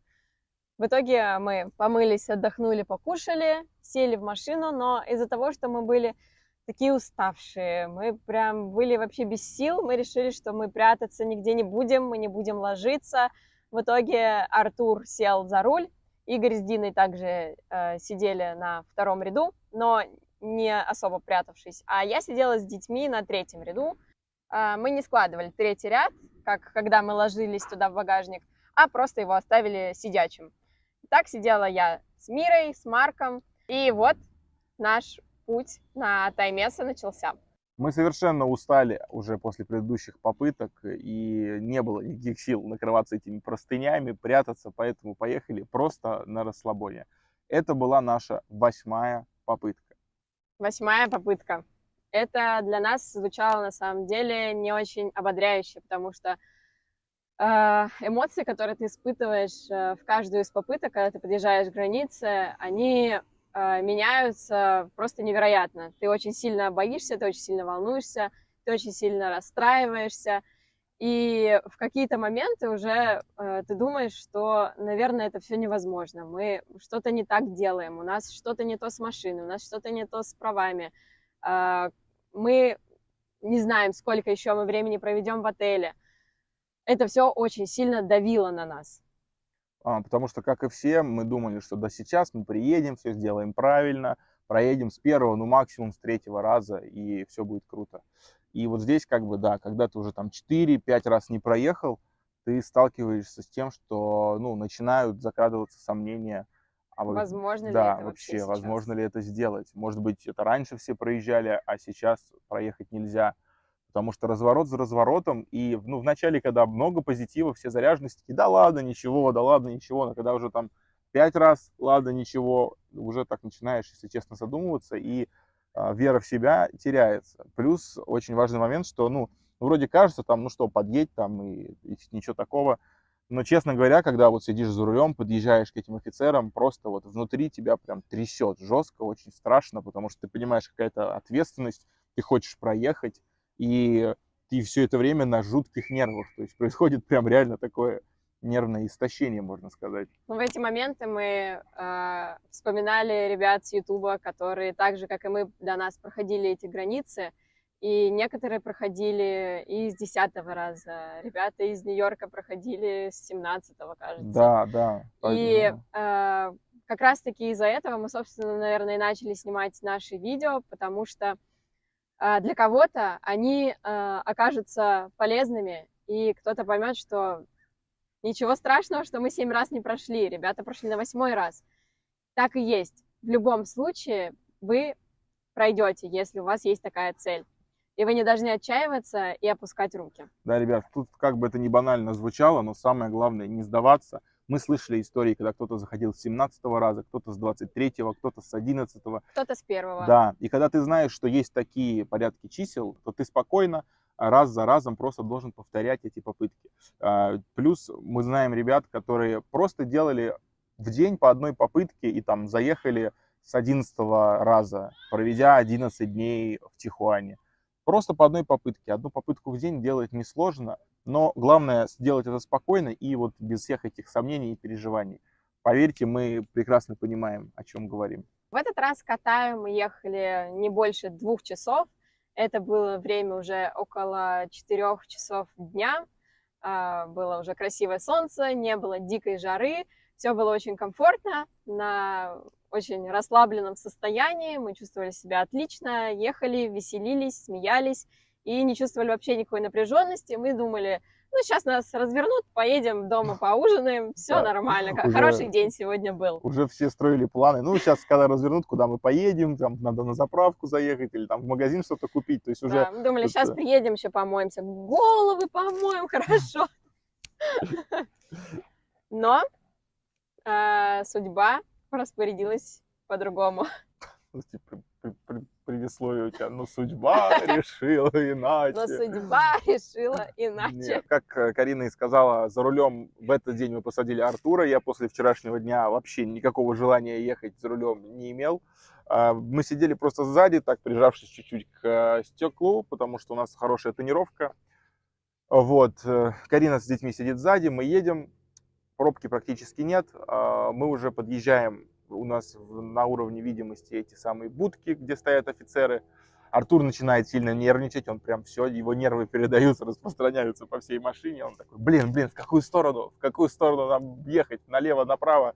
A: В итоге мы помылись, отдохнули, покушали, сели в машину, но из-за того, что мы были такие уставшие, мы прям были вообще без сил, мы решили, что мы прятаться нигде не будем, мы не будем ложиться. В итоге Артур сел за руль, Игорь с Диной также э, сидели на втором ряду, но не особо прятавшись. А я сидела с детьми на третьем ряду. Э, мы не складывали третий ряд, как когда мы ложились туда в багажник, а просто его оставили сидячим. Так сидела я с Мирой, с Марком. И вот наш путь на Таймеса начался.
B: Мы совершенно устали уже после предыдущих попыток, и не было никаких сил накрываться этими простынями, прятаться, поэтому поехали просто на расслабоне. Это была наша восьмая попытка.
A: Восьмая попытка. Это для нас звучало на самом деле не очень ободряюще, потому что э, эмоции, которые ты испытываешь э, в каждую из попыток, когда ты подъезжаешь к границе, они меняются просто невероятно. Ты очень сильно боишься, ты очень сильно волнуешься, ты очень сильно расстраиваешься. И в какие-то моменты уже э, ты думаешь, что, наверное, это все невозможно. Мы что-то не так делаем, у нас что-то не то с машиной, у нас что-то не то с правами. Э, мы не знаем, сколько еще мы времени проведем в отеле. Это все очень сильно давило на нас.
B: А, потому что, как и все, мы думали, что да сейчас мы приедем, все сделаем правильно, проедем с первого, ну максимум с третьего раза, и все будет круто. И вот здесь как бы, да, когда ты уже там 4-5 раз не проехал, ты сталкиваешься с тем, что, ну, начинают закрадываться сомнения, а вы-
A: Возможно ли
B: да,
A: это вообще
B: вообще,
A: сейчас?
B: возможно ли это сделать? Может быть, это раньше все проезжали, а сейчас проехать нельзя. Потому что разворот за разворотом, и ну, в начале, когда много позитива, все заряженности, да ладно, ничего, да ладно, ничего, но когда уже там пять раз, ладно, ничего, уже так начинаешь, если честно, задумываться, и а, вера в себя теряется. Плюс очень важный момент, что, ну, вроде кажется, там, ну что, подъедь там, и, и ничего такого, но, честно говоря, когда вот сидишь за рулем, подъезжаешь к этим офицерам, просто вот внутри тебя прям трясет жестко, очень страшно, потому что ты понимаешь, какая-то ответственность, ты хочешь проехать, и ты все это время на жутких нервах. То есть происходит прям реально такое нервное истощение, можно сказать.
A: Ну, в эти моменты мы э, вспоминали ребят с Ютуба, которые так же, как и мы, до нас проходили эти границы. И некоторые проходили и с десятого раза. Ребята из Нью-Йорка проходили с семнадцатого, кажется.
B: Да, да.
A: И э, как раз-таки из-за этого мы, собственно, наверное, и начали снимать наши видео, потому что для кого-то они э, окажутся полезными, и кто-то поймет, что ничего страшного, что мы семь раз не прошли, ребята прошли на восьмой раз. Так и есть. В любом случае вы пройдете, если у вас есть такая цель. И вы не должны отчаиваться и опускать руки.
B: Да, ребят, тут как бы это не банально звучало, но самое главное не сдаваться. Мы слышали истории, когда кто-то заходил с 17 раза, кто-то с 23-го, кто-то с 11 -го.
A: Кто-то с первого.
B: Да, и когда ты знаешь, что есть такие порядки чисел, то ты спокойно а, раз за разом просто должен повторять эти попытки. А, Плюс мы знаем ребят, которые просто делали в день по одной попытке и там заехали с 11 раза, проведя 11 дней в Тихуане. Просто по одной попытке. Одну попытку в день делать несложно, но главное сделать это спокойно и вот без всех этих сомнений и переживаний. Поверьте, мы прекрасно понимаем, о чем говорим.
A: В этот раз катаю мы ехали не больше двух часов. Это было время уже около четырех часов дня. А, Было уже красивое солнце, не было дикой жары. Все было очень комфортно, на очень расслабленном состоянии. Мы чувствовали себя отлично, ехали, веселились, смеялись и не чувствовали вообще никакой напряженности. Мы думали, ну, сейчас нас развернут, поедем дома поужинаем, все
B: Да,
A: нормально.
B: уже-
A: Хороший день сегодня был.
B: уже все строили планы. Ну, сейчас, когда развернут, куда мы поедем, там надо на заправку заехать или там в магазин что-то купить. То есть уже
A: Да, мы думали,
B: это-
A: сейчас приедем, еще помоемся. Головы помоем, хорошо. Но э, судьба распорядилась по-другому.
B: Предисловие у тебя, ну, судьба решила
A: Но
B: иначе.
A: судьба решила иначе.
B: Нет, как э, Карина и сказала, за рулем в этот день мы посадили Артура. Я после вчерашнего дня вообще никакого желания ехать за рулем не имел. А, Мы сидели просто сзади, так прижавшись чуть-чуть к э, стеклу, потому что у нас хорошая тонировка. Вот, э, Карина с детьми сидит сзади, мы едем, пробки практически нет. А, Мы уже подъезжаем, у нас на уровне видимости эти самые будки, где стоят офицеры. Артур начинает сильно нервничать, он прям все, его нервы передаются, распространяются по всей машине. Он такой, блин, блин, в какую сторону, в какую сторону нам ехать, налево, направо.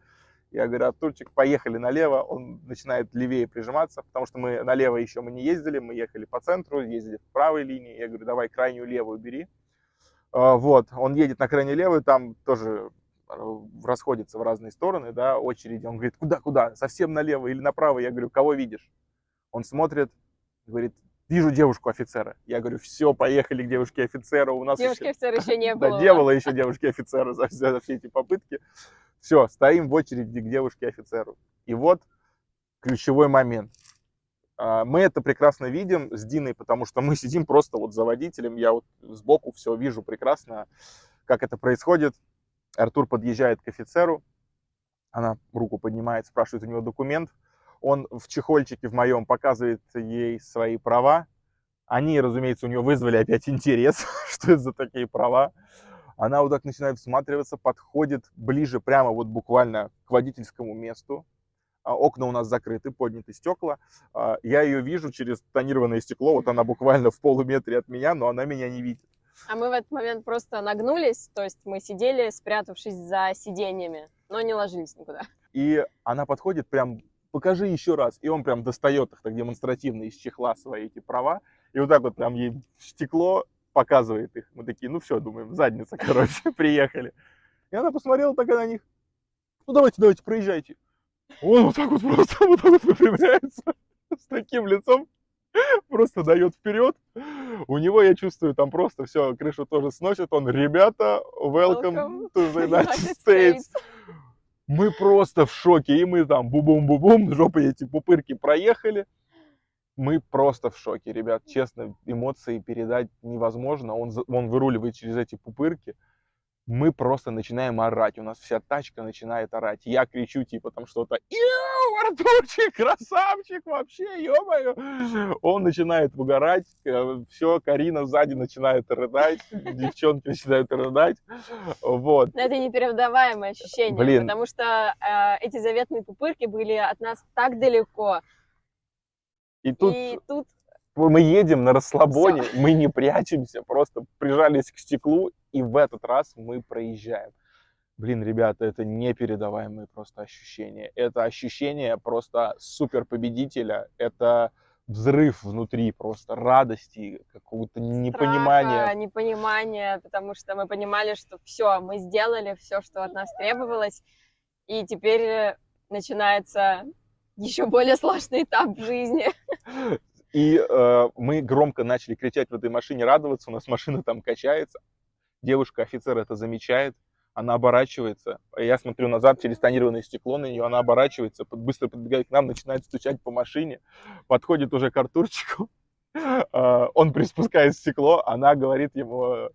B: Я говорю, Артурчик, поехали налево. Он начинает левее прижиматься, потому что мы налево еще мы не ездили, мы ехали по центру, ездили в правой линии. Я говорю, давай крайнюю левую бери. А, Вот, он едет на крайней левую, там тоже расходятся в разные стороны, да, очереди. Он говорит, куда, куда, совсем налево или направо? Я говорю, кого видишь? Он смотрит, говорит, вижу девушку офицера. Я говорю, все, поехали к девушке офицера. У нас
A: Девушки офицера еще не было.
B: Да, не было еще девушки офицера за, за- за все эти попытки. Все, стоим в очереди к девушке офицеру. И вот ключевой момент. А, Мы это прекрасно видим с Диной, потому что мы сидим просто вот за водителем. Я вот сбоку все вижу прекрасно, как это происходит. Артур подъезжает к офицеру. Она руку поднимает, спрашивает у него документ. Он в чехольчике в моем показывает ей свои права. Они, разумеется, у нее вызвали опять интерес, что это за такие права. Она вот так начинает всматриваться, подходит ближе прямо вот буквально к водительскому месту. А, Окна у нас закрыты, подняты стекла. А, Я ее вижу через тонированное стекло, вот она буквально в полуметре от меня, но она меня не видит.
A: А мы в этот момент просто нагнулись, то есть мы сидели, спрятавшись за сиденьями, но не ложились никуда.
B: И она подходит прям, покажи еще раз. И он прям достает их так демонстративно из чехла свои эти права. И вот так вот прям ей стекло показывает их. Мы такие, ну все, думаем, задница, короче, приехали. И она посмотрела так на них. Ну давайте, давайте, проезжайте. Он вот так вот просто вот так вот выпрямляется с таким лицом, просто дает вперед. У него, я чувствую, там просто все, крышу тоже сносит. Он, ребята, welcome,
A: Welcome
B: to the United States.
A: States.
B: Мы просто в шоке, и мы там бу-бум-бу-бум, жопой эти пупырки проехали. Мы просто в шоке, ребят, честно, эмоции передать невозможно. Он, он выруливает через эти пупырки. Мы просто начинаем орать, у нас вся тачка начинает орать. Я кричу типа там что-то, «Иу, Артурчик, красавчик вообще, ё Он начинает угорать, все, Карина сзади начинает рыдать, девчонки начинают рыдать. Вот.
A: Но это непередаваемое ощущение,
B: Блин.
A: потому что э, эти заветные пупырки были от нас так далеко.
B: И тут
A: И тут
B: мы едем на расслабоне, мы не прячемся, просто прижались к стеклу, и в этот раз мы проезжаем. Блин, ребята, это непередаваемые просто ощущения. Это ощущение просто супер победителя. Это взрыв внутри просто радости, какого-то непонимания.
A: страха, непонимания, потому что мы понимали, что все, мы сделали все, что от нас требовалось, и теперь э, начинается еще более сложный этап в жизни.
B: И э, мы громко начали кричать в этой машине, радоваться. У нас машина там качается. Девушка-офицер это замечает. Она оборачивается. А Я смотрю назад через тонированное стекло на нее. Она оборачивается, быстро подбегает к нам, начинает стучать по машине. Подходит уже к Артурчику. Э, Он приспускает стекло. Она говорит ему,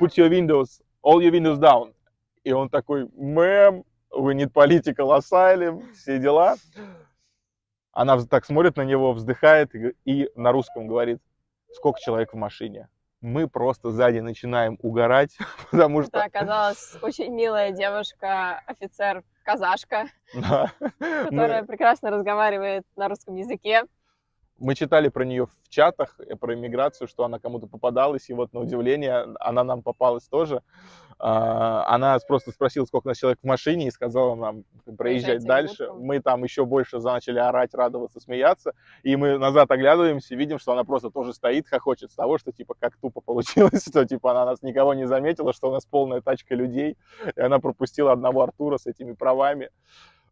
B: put your windows, all your windows down. И он такой, мэм, we need political asylum, все дела. Она так смотрит на него, вздыхает и на русском говорит, сколько человек в машине. Мы просто сзади начинаем угорать, потому что...
A: Это оказалась очень милая девушка, офицер, казашка,
B: Да.
A: которая
B: мы,
A: прекрасно разговаривает на русском языке.
B: Мы читали про нее в чатах, э, про иммиграцию, что она кому-то попадалась, и вот на удивление она нам попалась тоже. А, Она просто спросила, сколько у нас человек в машине, и сказала нам проезжать
A: Проезжайте
B: дальше. Мы там еще больше начали орать, радоваться, смеяться. И мы назад оглядываемся, видим, что она просто тоже стоит, хохочет с того, что типа как тупо получилось, что типа она нас никого не заметила, что у нас полная тачка людей, и она пропустила одного Артура с этими правами.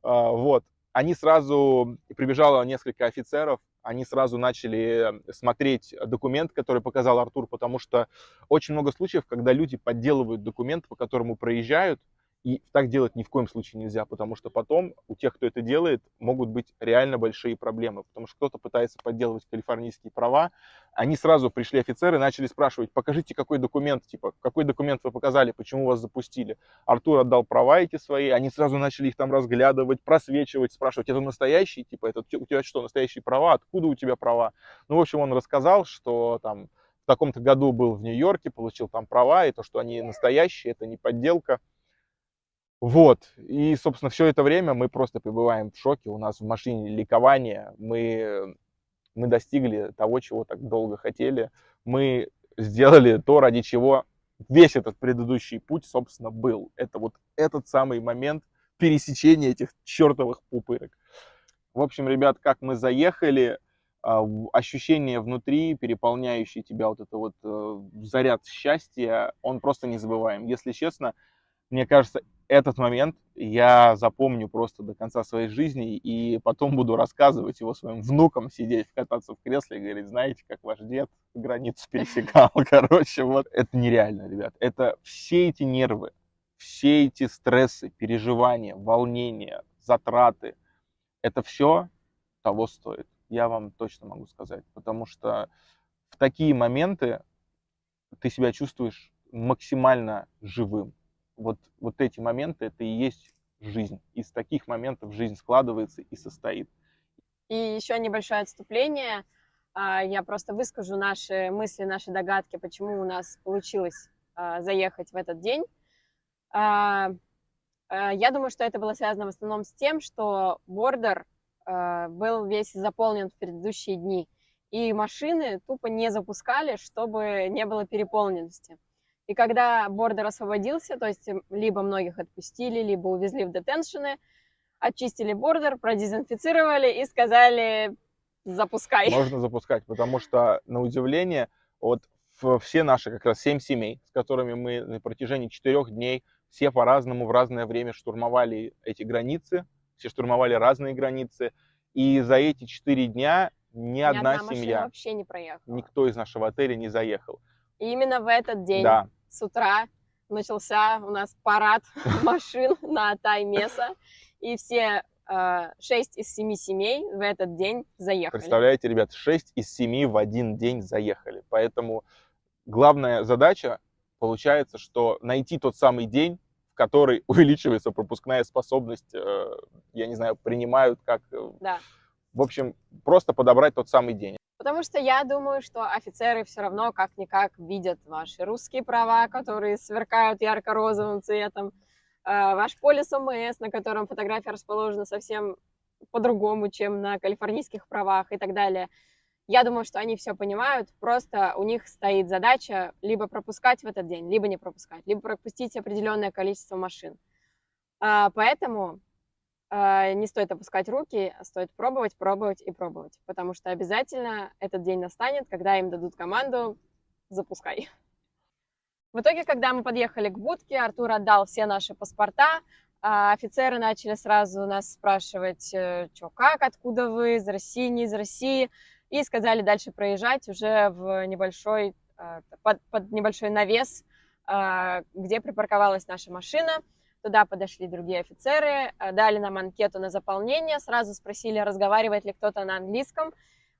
B: А, Вот. Они сразу, прибежало несколько офицеров, они сразу начали смотреть документ, который показал Артур, потому что очень много случаев, когда люди подделывают документ, по которому проезжают, и так делать ни в коем случае нельзя, потому что потом у тех, кто это делает, могут быть реально большие проблемы, потому что кто-то пытается подделывать калифорнийские права, они сразу пришли офицеры, начали спрашивать, покажите, какой документ, типа, какой документ вы показали, почему вас запустили. Артур отдал права эти свои, они сразу начали их там разглядывать, просвечивать, спрашивать, это настоящий, типа, это у тебя что, настоящие права, откуда у тебя права? Ну, в общем, он рассказал, что там в таком-то году был в Нью-Йорке, получил там права, и то, что они настоящие, это не подделка. Вот, и, собственно, все это время мы просто пребываем в шоке, у нас в машине ликование, мы, мы достигли того, чего так долго хотели, мы сделали то, ради чего весь этот предыдущий путь, собственно, был. Это вот этот самый момент пересечения этих чертовых пупырок. В общем, ребят, как мы заехали, а, ощущение внутри, переполняющий тебя вот это вот э, заряд счастья, он просто незабываем. Если честно, мне кажется, этот момент я запомню просто до конца своей жизни и потом буду рассказывать его своим внукам, сидеть, кататься в кресле и говорить, знаете, как ваш дед границу пересекал, короче, вот. Это нереально, ребят. Это все эти нервы, все эти стрессы, переживания, волнения, затраты, это все того стоит. Я вам точно могу сказать. Потому что в такие моменты ты себя чувствуешь максимально живым. Вот, вот эти моменты, это и есть жизнь. Из таких моментов жизнь складывается и состоит.
A: И еще небольшое отступление. А, Я просто выскажу наши мысли, наши догадки, почему у нас получилось а, заехать в этот день. А, Я думаю, что это было связано в основном с тем, что бордер был весь заполнен в предыдущие дни, и машины тупо не запускали, чтобы не было переполненности. И когда бордер освободился, то есть либо многих отпустили, либо увезли в детеншены, очистили бордер, продезинфицировали и сказали запускай.
B: Можно запускать, потому что, на удивление, вот все наши как раз семь семей, с которыми мы на протяжении четырех дней все по-разному в разное время штурмовали эти границы, все штурмовали разные границы. И за эти четыре дня ни,
A: Ни
B: одна,
A: машина
B: семья,
A: вообще не проехала.
B: никто из нашего отеля не заехал.
A: И именно в этот день
B: Да,
A: с утра начался у нас парад машин на Атай Меса, и все э, шесть из семи семей в этот день заехали.
B: представляете, ребят, 6 из 7 в один день заехали. Поэтому главная задача получается, что найти тот самый день, в который увеличивается пропускная способность, э, я не знаю, принимают как... э,
A: Да.
B: В общем, просто подобрать тот самый день.
A: Потому что я думаю, что офицеры все равно как-никак видят ваши русские права, которые сверкают ярко-розовым цветом, э, ваш полис ОМС, на котором фотография расположена совсем по-другому, чем на калифорнийских правах и так далее. Я думаю, что они все понимают, просто у них стоит задача либо пропускать в этот день, либо не пропускать, либо пропустить определенное количество машин. А, Поэтому не стоит опускать руки, а стоит пробовать, пробовать и пробовать, потому что обязательно этот день настанет, когда им дадут команду «запускай». В итоге, когда мы подъехали к будке, Артур отдал все наши паспорта, а офицеры начали сразу нас спрашивать, что как, откуда вы, из России, не из России, и сказали дальше проезжать уже в небольшой, э, под, под небольшой навес, э, где припарковалась наша машина. Туда подошли другие офицеры, э, дали нам анкету на заполнение, сразу спросили, разговаривает ли кто-то на английском.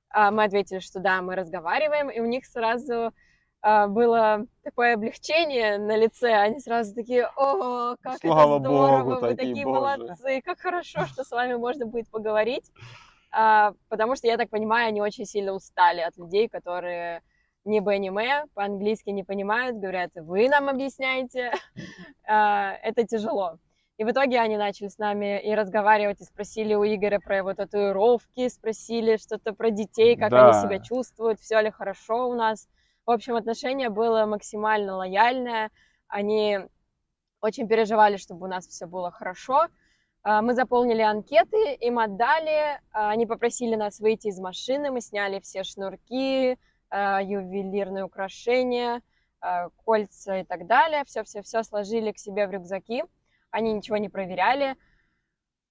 A: А Мы ответили, что да, мы разговариваем, и у них сразу э, было такое облегчение на лице. Они сразу такие, о, как
B: Слава
A: это здорово,
B: богу,
A: вы
B: такие,
A: такие
B: боже».
A: молодцы, как хорошо, что с вами можно будет поговорить. А, Потому что, я так понимаю, они очень сильно устали от людей, которые не аниме, по-английски не понимают, говорят, вы нам объясняете, А, это тяжело. И в итоге они начали с нами и разговаривать, и спросили у Игоря про его татуировки, спросили что-то про детей, как
B: Да.
A: они себя чувствуют, все ли хорошо у нас. В общем, отношение было максимально лояльное. Они очень переживали, чтобы у нас все было хорошо. А, Мы заполнили анкеты, им отдали, а, они попросили нас выйти из машины, мы сняли все шнурки, ювелирные украшения, а, кольца и так далее. Все-все-все сложили к себе в рюкзаки. Они ничего не проверяли.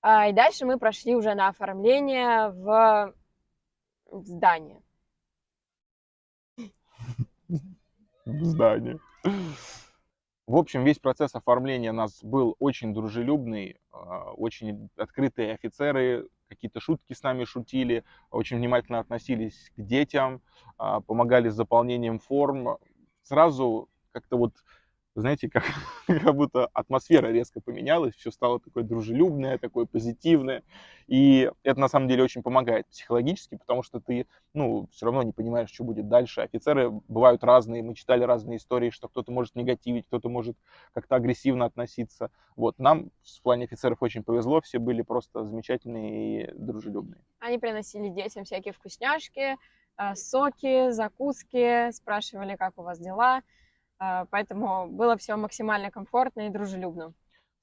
A: А, И дальше мы прошли уже на оформление в в здание.
B: в здании. В общем, весь процесс оформления нас был очень дружелюбный, а, очень открытые офицеры, какие-то шутки с нами шутили, очень внимательно относились к детям, а, помогали с заполнением форм. Сразу как-то вот, знаете, как, как будто атмосфера резко поменялась, все стало такое дружелюбное, такое позитивное. И это на самом деле очень помогает психологически, потому что ты ну, все равно не понимаешь, что будет дальше. Офицеры бывают разные, мы читали разные истории, что кто-то может негативить, кто-то может как-то агрессивно относиться. Вот, нам в плане офицеров очень повезло, все были просто замечательные и дружелюбные.
A: Они приносили детям всякие вкусняшки, а, соки, закуски, спрашивали, как у вас дела. А, Поэтому было все максимально комфортно и дружелюбно.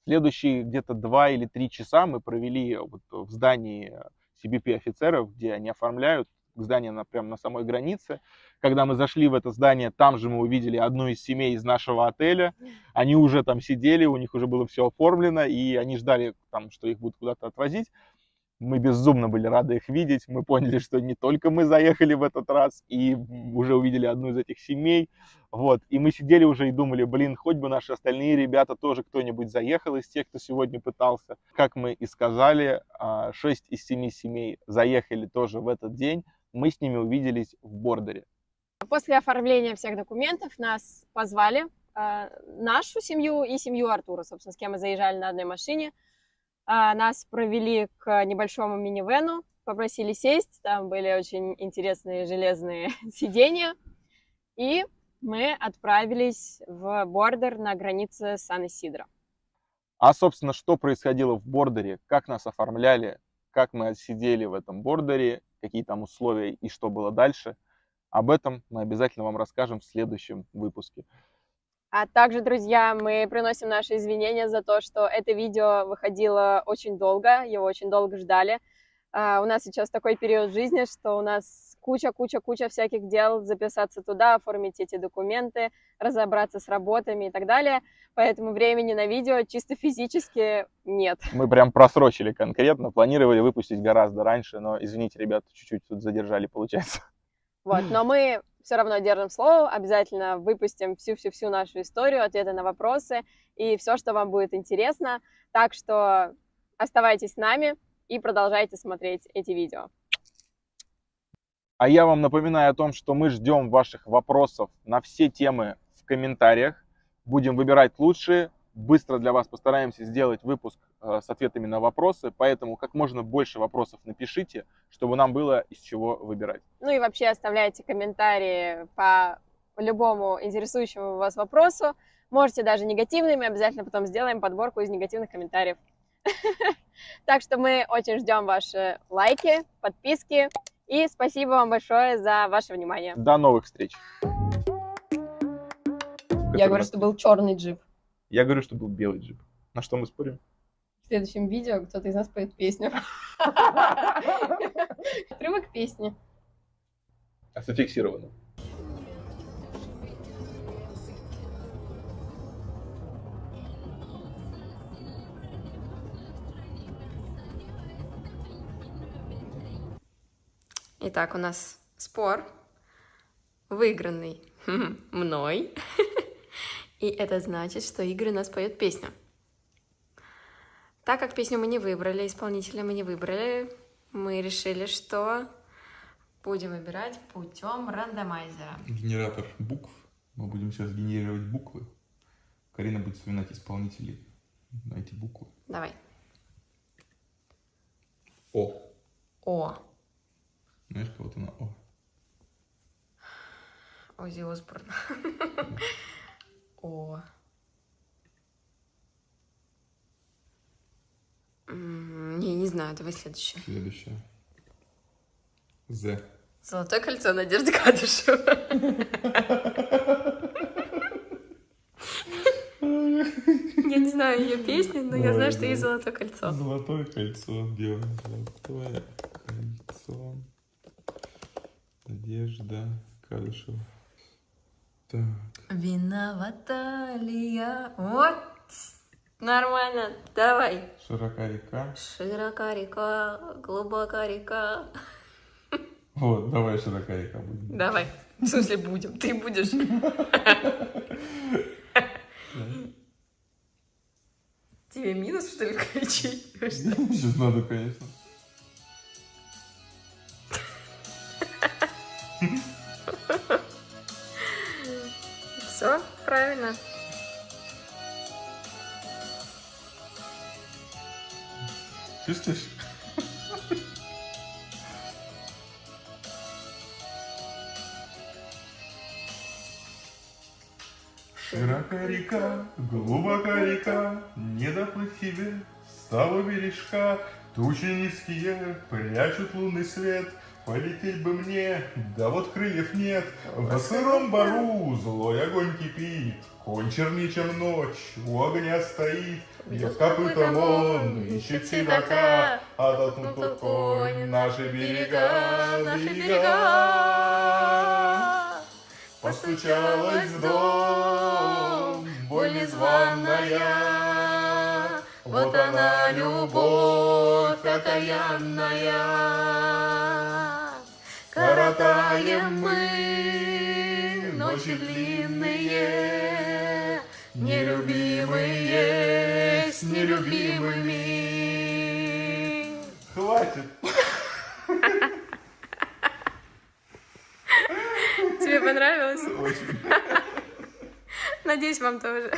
B: Следующие где-то два или три часа мы провели вот в здании CBP офицеров, где они оформляют здание на, прямо на самой границе. Когда мы зашли в это здание, там же мы увидели одну из семей из нашего отеля. Они уже там сидели, у них уже было все оформлено, и они ждали, там, что их будут куда-то отвозить. Мы безумно были рады их видеть. Мы поняли, что не только мы заехали в этот раз, и уже увидели одну из этих семей. Вот. И мы сидели уже и думали, блин, хоть бы наши остальные ребята тоже кто-нибудь заехал из тех, кто сегодня пытался. Как мы и сказали, 6 из 7 семей заехали тоже в этот день. Мы с ними увиделись в бордере.
A: После оформления всех документов нас позвали, а, нашу семью и семью Артура, собственно, с кем мы заезжали на одной машине. А, Нас провели к небольшому минивену, попросили сесть, там были очень интересные железные сиденья, и мы отправились в бордер на границе Сан-Исидро.
B: А, собственно, что происходило в бордере, как нас оформляли, как мы сидели в этом бордере, какие там условия и что было дальше, об этом мы обязательно вам расскажем в следующем выпуске.
A: А также, друзья, мы приносим наши извинения за то, что это видео выходило очень долго, его очень долго ждали. А, У нас сейчас такой период жизни, что у нас куча-куча-куча всяких дел, записаться туда, оформить эти документы, разобраться с работами и так далее. Поэтому времени на видео чисто физически нет.
G: Мы прям просрочили конкретно, планировали выпустить гораздо раньше, но, извините, ребята, чуть-чуть тут задержали, получается.
A: Вот, но мы все равно держим слово, обязательно выпустим всю-всю-всю нашу историю, ответы на вопросы и все, что вам будет интересно. Так что оставайтесь с нами и продолжайте смотреть эти видео.
G: А я вам напоминаю о том, что мы ждем ваших вопросов на все темы в комментариях. Будем выбирать лучшие. Быстро для вас постараемся сделать выпуск э, с ответами на вопросы, поэтому как можно больше вопросов напишите, чтобы нам было из чего выбирать.
A: Ну и вообще оставляйте комментарии по любому интересующему вас вопросу. Можете даже негативными, обязательно потом сделаем подборку из негативных комментариев. Так что мы очень ждем ваши лайки, подписки и спасибо вам большое за ваше внимание.
G: До новых встреч.
A: Я говорю, что был черный джип.
G: Я говорю, что был белый джип. На что мы спорим?
A: В следующем видео кто-то из нас поет песню. Отрывок песни.
G: А зафиксировано.
A: Итак, у нас спор, выигранный мной. И это значит, что Игорь у нас поет песню. Так как песню мы не выбрали, исполнителя мы не выбрали, мы решили, что будем выбирать путем рандомайзера.
B: Генератор букв. Мы будем сейчас генерировать буквы. Карина будет вспоминать исполнителей на эти буквы.
A: Давай.
B: О.
A: О.
B: Знаешь, кого-то на О.
A: Ози Осборн. О. Не, не знаю, давай следующее.
B: Следующее. З.
A: Золотое кольцо Надежды Кадышева. Я не знаю ее песни, но я знаю, что есть золотое кольцо.
B: Золотое кольцо, белое золотое кольцо. Надежда Кадышева. Так.
A: Виновата ли я? Вот, нормально, давай.
B: Широка река.
A: Широка река, глубока река.
B: Вот, давай широка река будет.
A: Давай. В смысле будем? Ты будешь? Тебе минус, что ли, кричить?
B: Сейчас надо, конечно.
A: Все, правильно.
B: Чувствуешь? Широка река, глубока река, Не доплыть тебе с того бережка. Тучи низкие прячут лунный свет, Полететь бы мне, да вот крыльев нет. В сыром бару злой огонь кипит, Конь черничем ночь у огня стоит. Бьет копытом он, ищет седока, А доткнут конь наши берега, берега. Постучалась в дом, боль незваная, Вот она, любовь окаянная. Коротаем мы ночи длинные, Нелюбимые с нелюбимыми. Хватит.
A: Тебе понравилось?
B: Очень.
A: Надеюсь, вам тоже.